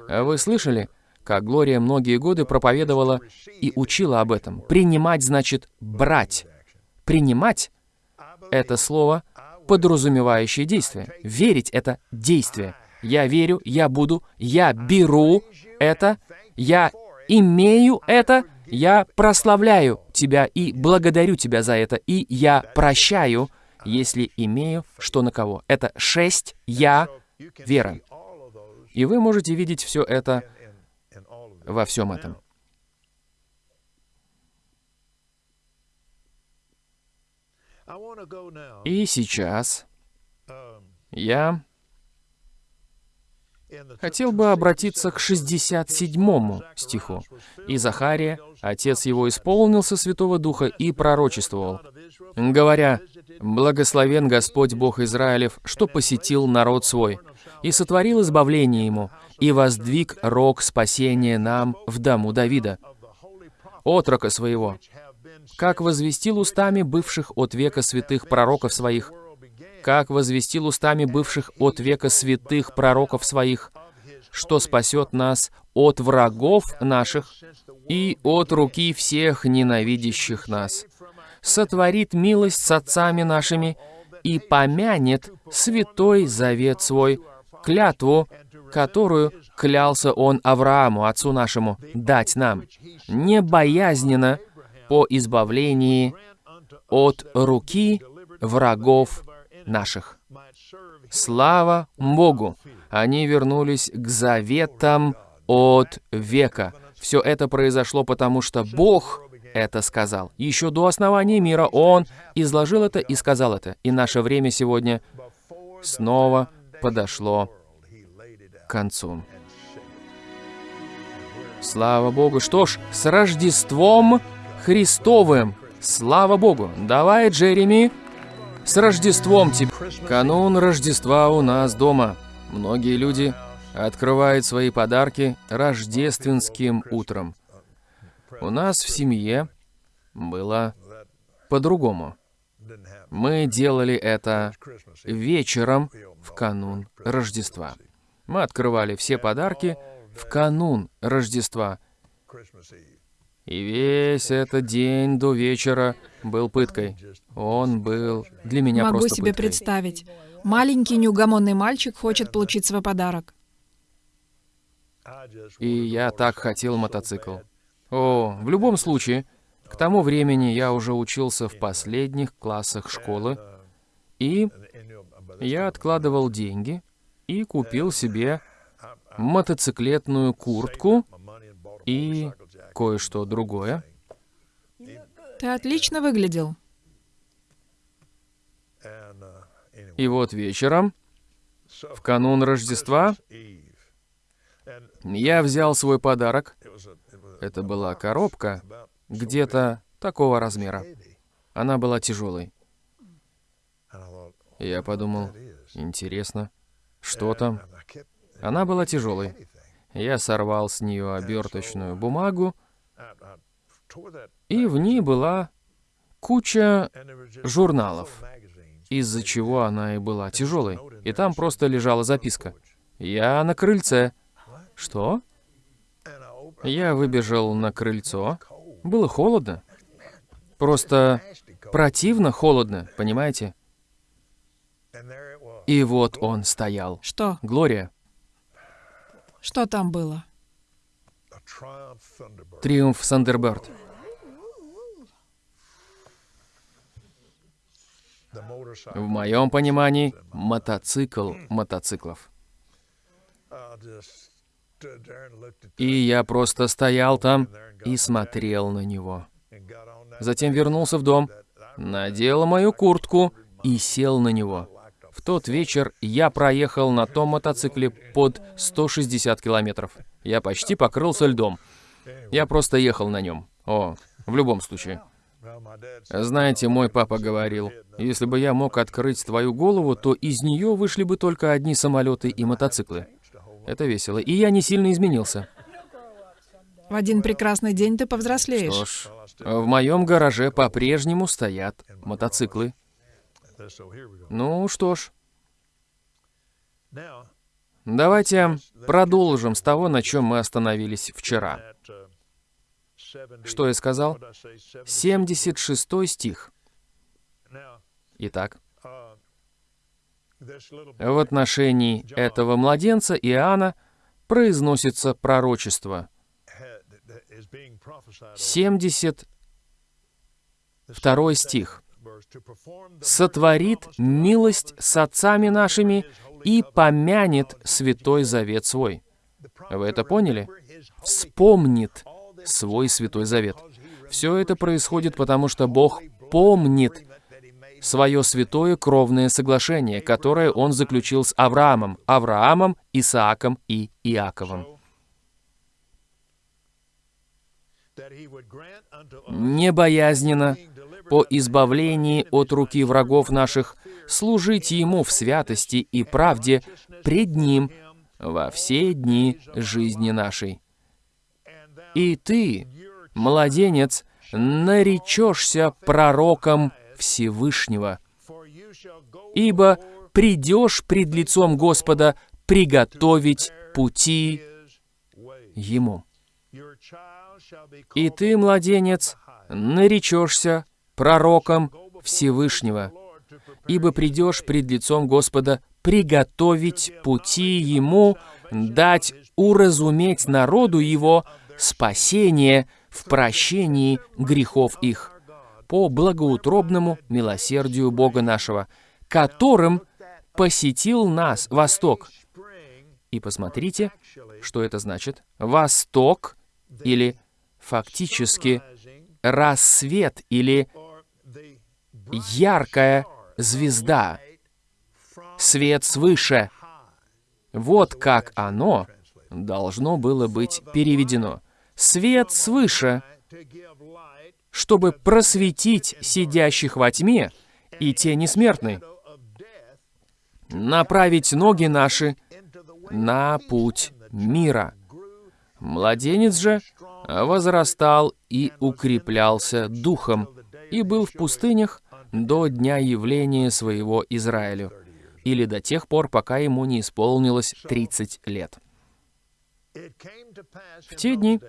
Вы слышали, как Глория многие годы проповедовала и учила об этом? Принимать значит брать. Принимать — это слово, подразумевающее действие. Верить — это действие. Я верю, я буду, я беру это, я имею это, я прославляю тебя и благодарю тебя за это, и я прощаю, если имею что на кого. Это шесть «я» вера. И вы можете видеть все это во всем этом. И сейчас я хотел бы обратиться к 67 стиху. «И Захария, отец его, исполнился Святого Духа и пророчествовал, говоря, «Благословен Господь Бог Израилев, что посетил народ свой, и сотворил избавление ему, и воздвиг рог спасения нам в дому Давида, отрока своего, как возвестил устами бывших от века святых пророков своих, как возвестил устами бывших от века святых пророков своих, что спасет нас от врагов наших и от руки всех ненавидящих нас, сотворит милость с отцами нашими и помянет святой завет свой, клятву, которую клялся он Аврааму, отцу нашему, дать нам, не боязненно по избавлении от руки врагов наших. Слава Богу! Они вернулись к заветам от века. Все это произошло потому, что Бог это сказал. Еще до основания мира Он изложил это и сказал это. И наше время сегодня снова подошло к концу. Слава Богу. Что ж, с Рождеством Христовым. Слава Богу. Давай, Джереми, с Рождеством тебя! Канун Рождества у нас дома. Многие люди открывают свои подарки рождественским утром. У нас в семье было по-другому. Мы делали это вечером в канун Рождества. Мы открывали все подарки в канун Рождества. И весь этот день до вечера был пыткой. Он был для меня Могу просто себе пыткой. представить. Маленький неугомонный мальчик хочет получить свой подарок. И я так хотел мотоцикл. О, в любом случае, к тому времени я уже учился в последних классах школы, и я откладывал деньги и купил себе мотоциклетную куртку и кое-что другое. Ты отлично выглядел. И вот вечером, в канун Рождества, я взял свой подарок. Это была коробка, где-то такого размера. Она была тяжелой. Я подумал, интересно, что там? Она была тяжелой. Я сорвал с нее оберточную бумагу, и в ней была куча журналов, из-за чего она и была тяжелой. И там просто лежала записка. «Я на крыльце». Что? Я выбежал на крыльцо. Было холодно. Просто противно холодно, понимаете? И вот он стоял. Что? Глория, Что там было? Триумф Сандерберт. В моем понимании, мотоцикл мотоциклов. И я просто стоял там и смотрел на него. Затем вернулся в дом, надел мою куртку и сел на него. Тот вечер я проехал на том мотоцикле под 160 километров. Я почти покрылся льдом. Я просто ехал на нем. О, в любом случае. Знаете, мой папа говорил, если бы я мог открыть твою голову, то из нее вышли бы только одни самолеты и мотоциклы. Это весело. И я не сильно изменился. В один прекрасный день ты повзрослеешь. Что ж, в моем гараже по-прежнему стоят мотоциклы. Ну что ж, давайте продолжим с того, на чем мы остановились вчера. Что я сказал? 76 стих. Итак, в отношении этого младенца Иоанна произносится пророчество. 72 стих. «Сотворит милость с отцами нашими и помянет святой завет свой». Вы это поняли? Вспомнит свой святой завет. Все это происходит потому, что Бог помнит свое святое кровное соглашение, которое он заключил с Авраамом, Авраамом, Исааком и Иаковом. Небоязненно, по избавлении от руки врагов наших, служить Ему в святости и правде пред Ним во все дни жизни нашей. И ты, младенец, наречешься пророком Всевышнего, ибо придешь пред лицом Господа приготовить пути Ему. И ты, младенец, наречешься пророком Всевышнего, ибо придешь пред лицом Господа приготовить пути Ему, дать уразуметь народу Его спасение в прощении грехов их по благоутробному милосердию Бога нашего, которым посетил нас Восток. И посмотрите, что это значит. Восток или фактически рассвет или яркая звезда, свет свыше. Вот как оно должно было быть переведено. Свет свыше чтобы просветить сидящих во тьме и тени смертной, направить ноги наши на путь мира. Младенец же возрастал и укреплялся духом, и был в пустынях до дня явления своего Израилю, или до тех пор, пока ему не исполнилось 30 лет. В те дни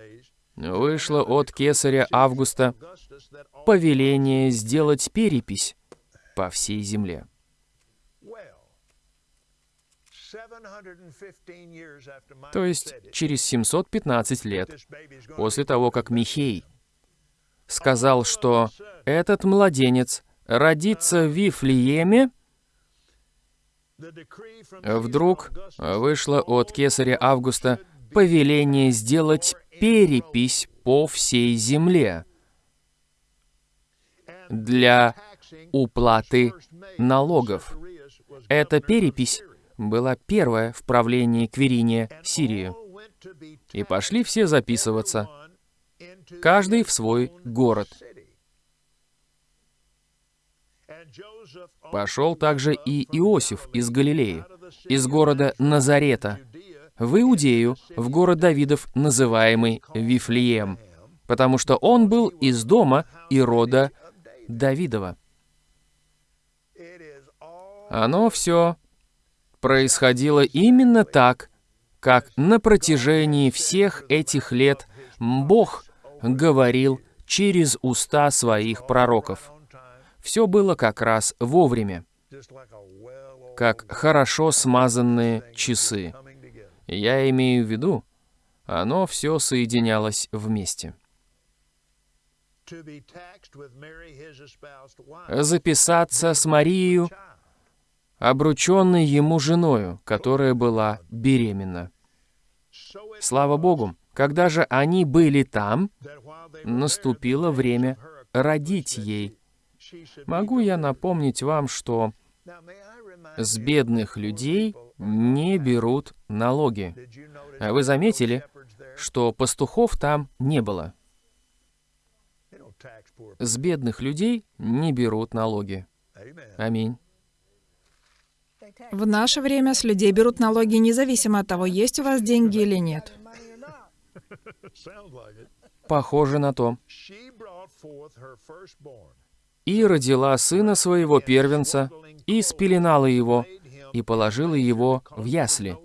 вышло от кесаря Августа повеление сделать перепись по всей земле. То есть через 715 лет после того, как Михей сказал, что этот младенец родится в Вифлееме, вдруг вышло от кесаря Августа повеление сделать перепись по всей земле для уплаты налогов. Эта перепись была первая в правлении Квериния Сирии. И пошли все записываться, каждый в свой город. Пошел также и Иосиф из Галилеи, из города Назарета, в Иудею, в город Давидов, называемый Вифлеем, потому что он был из дома и рода Давидова. Оно все происходило именно так, как на протяжении всех этих лет Бог говорил через уста своих пророков. Все было как раз вовремя, как хорошо смазанные часы. Я имею в виду, оно все соединялось вместе. Записаться с Марией, обрученной ему женою, которая была беременна. Слава Богу, Когда же они были там, наступило время родить ей. Могу я напомнить вам, что с бедных людей не берут налоги. А вы заметили, что пастухов там не было. С бедных людей не берут налоги. Аминь. В наше время с людей берут налоги независимо от того, есть у вас деньги или нет. Похоже на то. И родила сына своего первенца, и спеленала его, и положила его в ясли,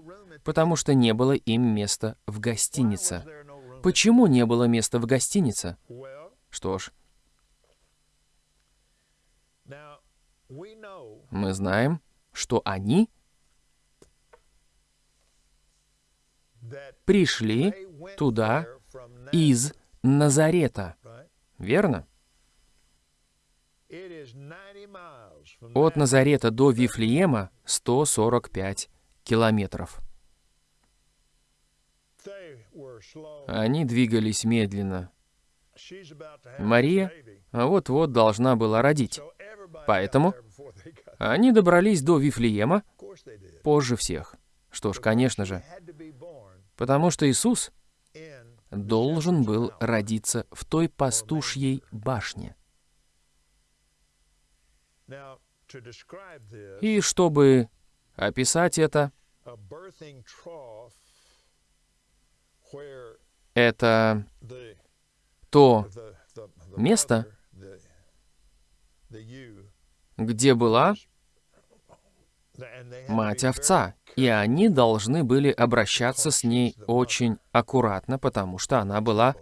потому что не было им места в гостинице. Почему не было места в гостинице? Что ж, мы знаем, что они пришли туда из Назарета. Верно? От. Назарета до Вифлеема 145 километров. Они двигались медленно. Мария вот-вот должна была родить. Поэтому они добрались до Вифлеема позже всех. Что ж, конечно же, потому что Иисус должен был родиться в той пастушьей башне. И чтобы описать это, это то Место, где была мать овца, и они должны были обращаться с ней очень аккуратно, потому что она была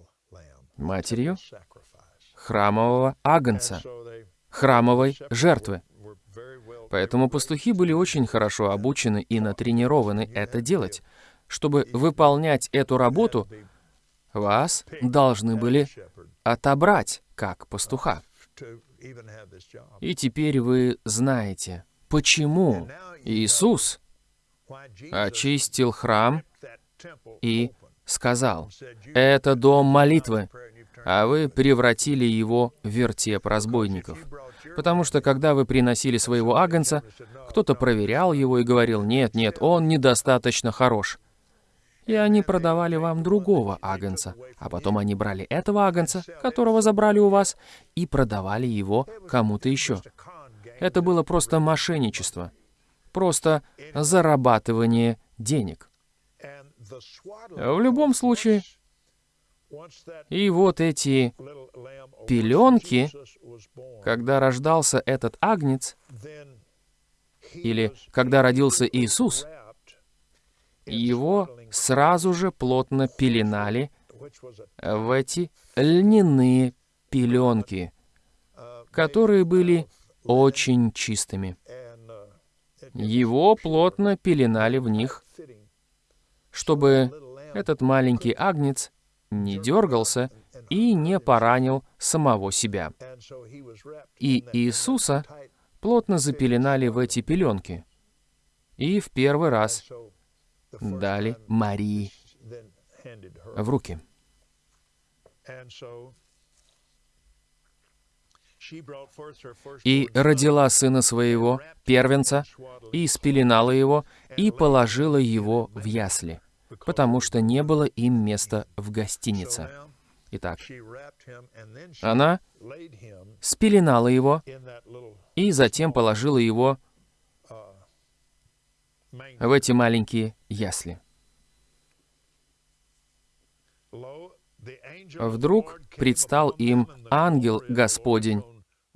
матерью храмового агнца, храмовой жертвы. Поэтому пастухи были очень хорошо обучены и натренированы это делать. Чтобы выполнять эту работу, вас должны были отобрать как пастуха. И теперь вы знаете, почему Иисус очистил храм и сказал, «Это дом молитвы, а вы превратили его в вертеп разбойников». Потому что, когда вы приносили своего агнца, кто-то проверял его и говорил, «Нет, нет, он недостаточно хорош». И они продавали вам другого агнца, а потом они брали этого агнца, которого забрали у вас, и продавали его кому-то еще. Это было просто мошенничество, просто зарабатывание денег. В любом случае, и вот эти пеленки, когда рождался этот агнец, или когда родился Иисус, его сразу же плотно пеленали в эти льняные пеленки, которые были очень чистыми. uh, Его плотно пеленали в них, чтобы этот маленький агнец не дергался и не поранил самого себя. И Иисуса плотно запеленали в эти пеленки. И в первый раз дали Марии в руки. И родила сына своего, первенца, и спеленала его, и положила его в ясли, потому что не было им места в гостинице. Итак, она спеленала его и затем положила его manger. в эти маленькие ясли. Вдруг предстал им ангел Господень,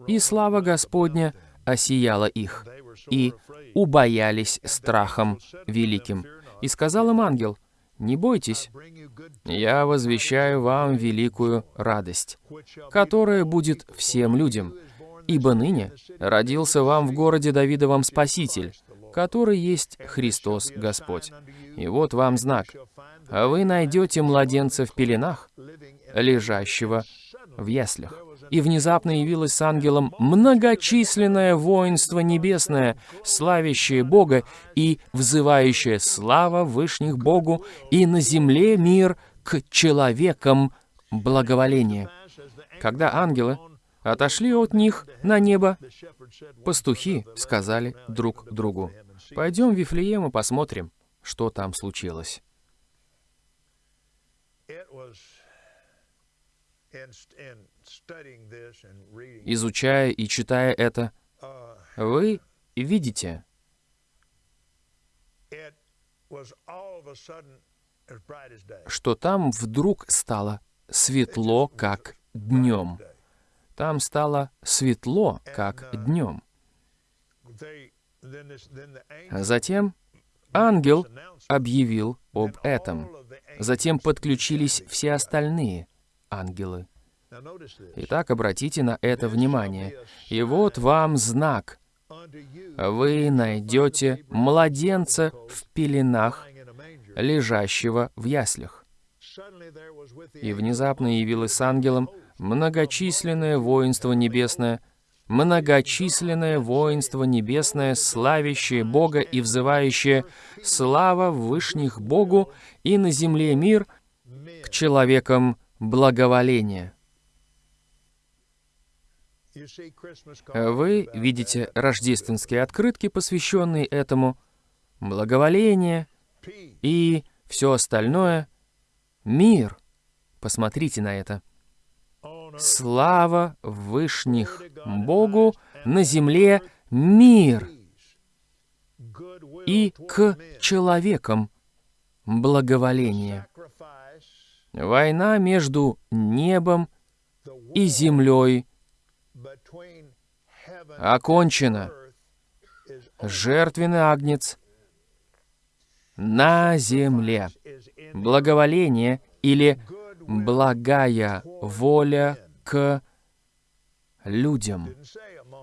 и слава Господня осияла их, и убоялись страхом великим. И сказал им ангел, «Не бойтесь, я возвещаю вам великую радость, которая будет всем людям, ибо ныне родился вам в городе Давидовом Спаситель, который есть Христос Господь. И вот вам знак. Вы найдете младенца в пеленах, лежащего в яслях. И внезапно явилось с ангелом многочисленное воинство небесное, славящее Бога и взывающее слава Вышних Богу, и на земле мир к человекам благоволение. Когда ангелы отошли от них на небо, пастухи сказали друг другу, «Пойдем в Вифлеем и посмотрим, что там случилось». Изучая и читая это, вы видите, что там вдруг стало светло, как днем. Там стало светло, как днем. Затем ангел объявил об этом. Затем подключились все остальные ангелы. Итак, обратите на это внимание. И вот вам знак. Вы найдете младенца в пеленах, лежащего в яслях. И внезапно явилось с ангелом многочисленное воинство небесное, многочисленное воинство небесное, славящее Бога и взывающее «Слава Вышних Богу и на земле мир к человекам благоволение». Вы видите рождественские открытки, посвященные этому, благоволение и все остальное. Мир. Посмотрите на это. Слава Вышних Богу, на земле мир. И к человекам благоволение. Война между небом и землей окончена. Жертвенный агнец на земле. Благоволение или благая воля к людям.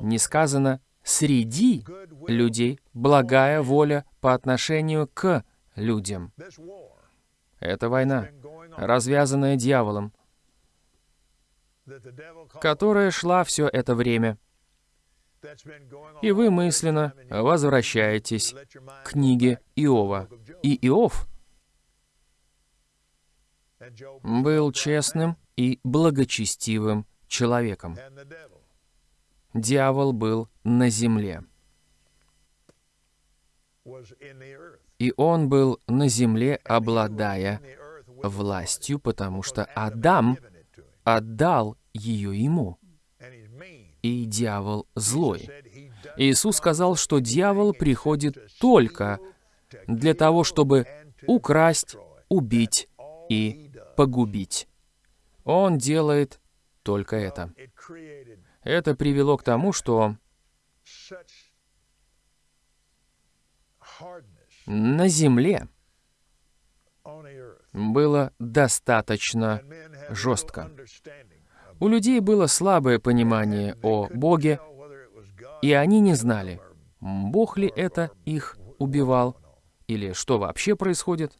Не сказано среди людей благая воля по отношению к людям. Это война, развязанная дьяволом, которая шла все это время. И вы мысленно возвращаетесь к книге Иова. И Иов был честным и благочестивым человеком. Дьявол был на земле. И он был на земле, обладая властью, потому что Адам отдал ее ему. И дьявол злой. Иисус сказал, что дьявол приходит только для того, чтобы украсть, убить и погубить. Он делает только это. Это привело к тому, что на земле было достаточно жестко. У людей было слабое понимание о Боге, и они не знали, Бог ли это их убивал, или что вообще происходит.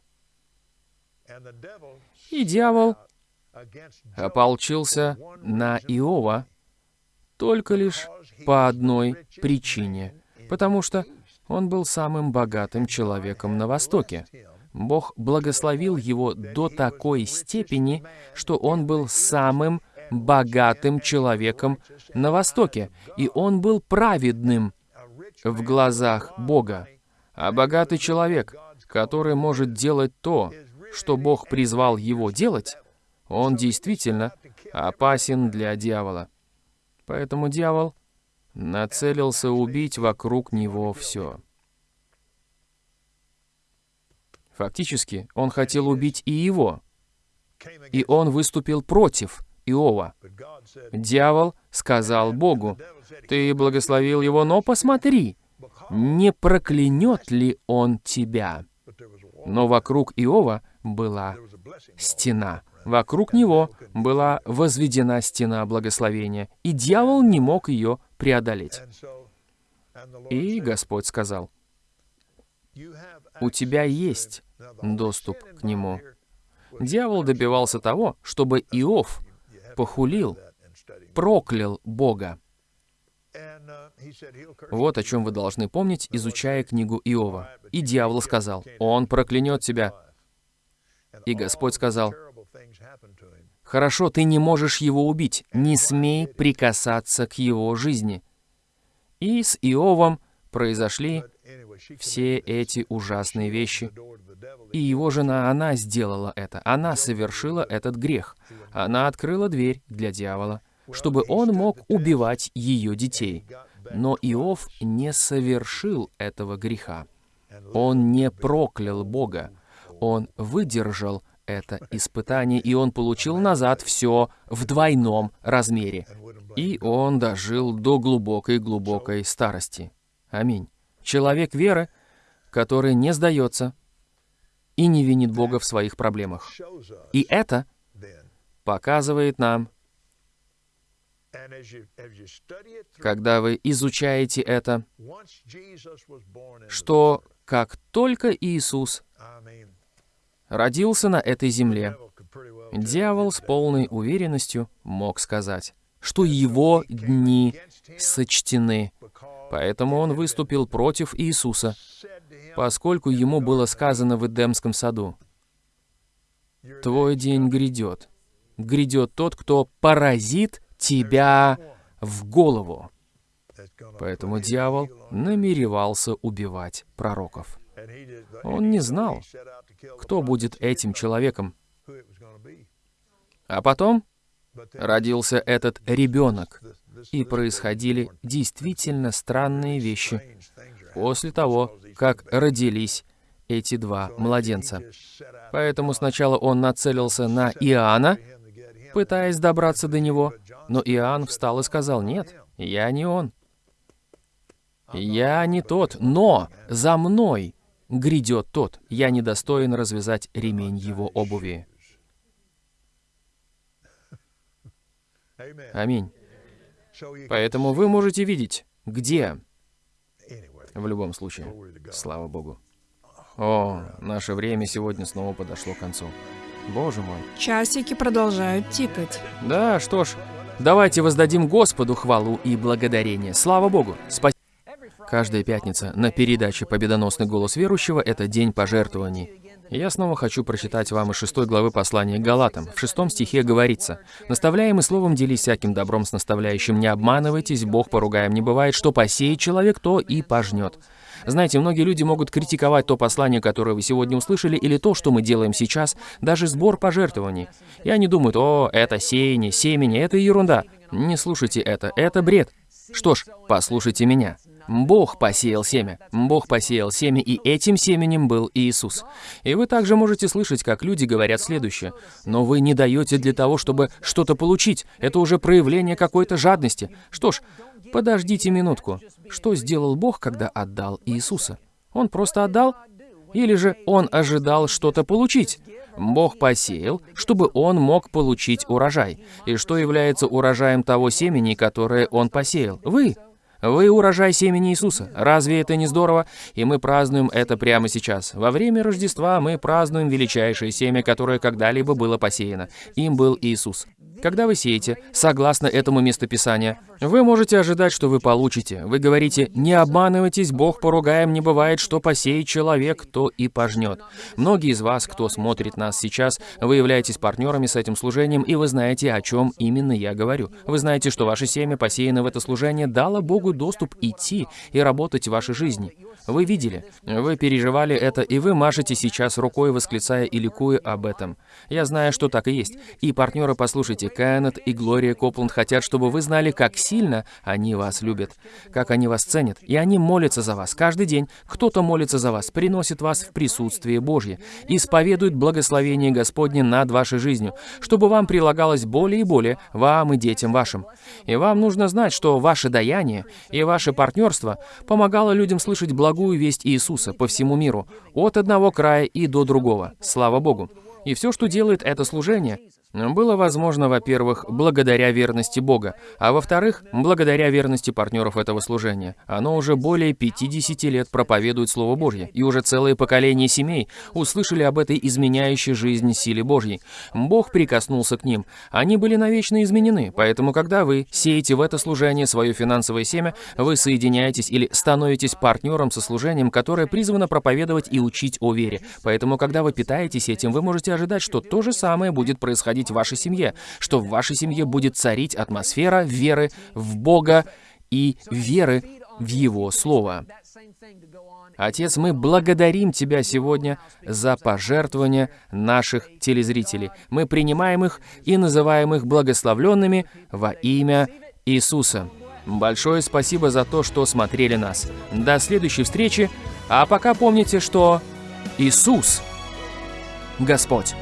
И дьявол ополчился на Иова только лишь по одной причине, потому что он был самым богатым человеком на Востоке. Бог благословил его до такой степени, что он был самым богатым человеком на Востоке, и он был праведным в глазах Бога. А богатый человек, который может делать то, что Бог призвал его делать, он действительно опасен для дьявола. Поэтому дьявол нацелился убить вокруг него все. Фактически, он хотел убить и его. И он выступил против Иова. Дьявол сказал Богу, «Ты благословил его, но посмотри, не проклянет ли он тебя?» Но вокруг Иова была стена. Вокруг него была возведена стена благословения, и дьявол не мог ее преодолеть. И Господь сказал, «У тебя есть доступ к нему». Дьявол добивался того, чтобы Иов похулил, проклял Бога. Вот о чем вы должны помнить, изучая книгу Иова. И дьявол сказал, «Он проклянет тебя». И Господь сказал, Хорошо, ты не можешь его убить. Не смей прикасаться к его жизни. И с Иовом произошли все эти ужасные вещи. И его жена, она сделала это. Она совершила этот грех. Она открыла дверь для дьявола, чтобы он мог убивать ее детей. Но Иов не совершил этого греха. Он не проклял Бога. Он выдержал это испытание, и он получил назад все в двойном размере. И он дожил до глубокой-глубокой старости. Аминь. Человек веры, который не сдается и не винит Бога в своих проблемах. И это показывает нам, когда вы изучаете это, что как только Иисус родился на этой земле, дьявол с полной уверенностью мог сказать, что его дни сочтены. Поэтому он выступил против Иисуса, поскольку ему было сказано в Эдемском саду, «Твой день грядет. Грядет тот, кто поразит тебя в голову». Поэтому дьявол намеревался убивать пророков. Он не знал, кто будет этим человеком. А потом родился этот ребенок, и происходили действительно странные вещи после того, как родились эти два младенца. Поэтому сначала он нацелился на Иоанна, пытаясь добраться до него, но Иоанн встал и сказал, «Нет, я не он. Я не тот, но за мной грядет тот, я недостоин развязать ремень его обуви». Аминь. Поэтому вы можете видеть, где. В любом случае. Слава Богу. О, наше время сегодня снова подошло к концу. Боже мой. Часики продолжают тикать. Да, что ж, давайте воздадим Господу хвалу и благодарение. Слава Богу. Спасибо. Каждая пятница на передаче «Победоносный голос верующего» — это день пожертвований. Я снова хочу прочитать вам из шестой главы послания к Галатам. В шестом стихе говорится, «Наставляемый словом делись всяким добром с наставляющим, не обманывайтесь, Бог поругаем не бывает, что посеет человек, то и пожнет». Знаете, многие люди могут критиковать то послание, которое вы сегодня услышали, или то, что мы делаем сейчас, даже сбор пожертвований. И они думают, о, это сеяние, семени, это ерунда. Не слушайте это, это бред. Что ж, послушайте меня. Бог посеял семя. Бог посеял семя, и этим семенем был Иисус. И вы также можете слышать, как люди говорят следующее. «Но вы не даете для того, чтобы что-то получить. Это уже проявление какой-то жадности». Что ж, подождите минутку. Что сделал Бог, когда отдал Иисуса? Он просто отдал? Или же Он ожидал что-то получить? Бог посеял, чтобы Он мог получить урожай. И что является урожаем того семени, которое Он посеял? Вы. Вы урожай семени Иисуса. Разве это не здорово? И мы празднуем это прямо сейчас. Во время Рождества мы празднуем величайшее семя, которое когда-либо было посеяно. Им был Иисус. Когда вы сеете, согласно этому местописанию, вы можете ожидать, что вы получите. Вы говорите, не обманывайтесь, Бог поругаем, не бывает, что посеет человек, то и пожнет. Многие из вас, кто смотрит нас сейчас, вы являетесь партнерами с этим служением, и вы знаете, о чем именно я говорю. Вы знаете, что ваше семя, посеянное в это служение, дало Богу доступ идти и работать в вашей жизни. Вы видели, вы переживали это, и вы машете сейчас рукой, восклицая и ликуя об этом. Я знаю, что так и есть. И партнеры, послушайте, Кеннет и Глория Копланд хотят, чтобы вы знали, как сильно они вас любят, как они вас ценят. И они молятся за вас. Каждый день кто-то молится за вас, приносит вас в присутствие Божье, исповедует благословение Господне над вашей жизнью, чтобы вам прилагалось более и более, вам и детям вашим. И вам нужно знать, что ваше даяние и ваше партнерство помогало людям слышать благую весть Иисуса по всему миру, от одного края и до другого. Слава Богу. И все, что делает это служение, было возможно, во-первых, благодаря верности Бога, а во-вторых, благодаря верности партнеров этого служения. Оно уже более 50 лет проповедует Слово Божье, и уже целые поколения семей услышали об этой изменяющей жизнь силе Божьей. Бог прикоснулся к ним. Они были навечно изменены, поэтому когда вы сеете в это служение свое финансовое семя, вы соединяетесь или становитесь партнером со служением, которое призвано проповедовать и учить о вере. Поэтому, когда вы питаетесь этим, вы можете ожидать, что то же самое будет происходить происходить вашей семье, что в вашей семье будет царить атмосфера веры в Бога и веры в Его Слово. Отец, мы благодарим Тебя сегодня за пожертвования наших телезрителей. Мы принимаем их и называем их благословленными во имя Иисуса. Большое спасибо за то, что смотрели нас. До следующей встречи, а пока помните, что Иисус – Господь.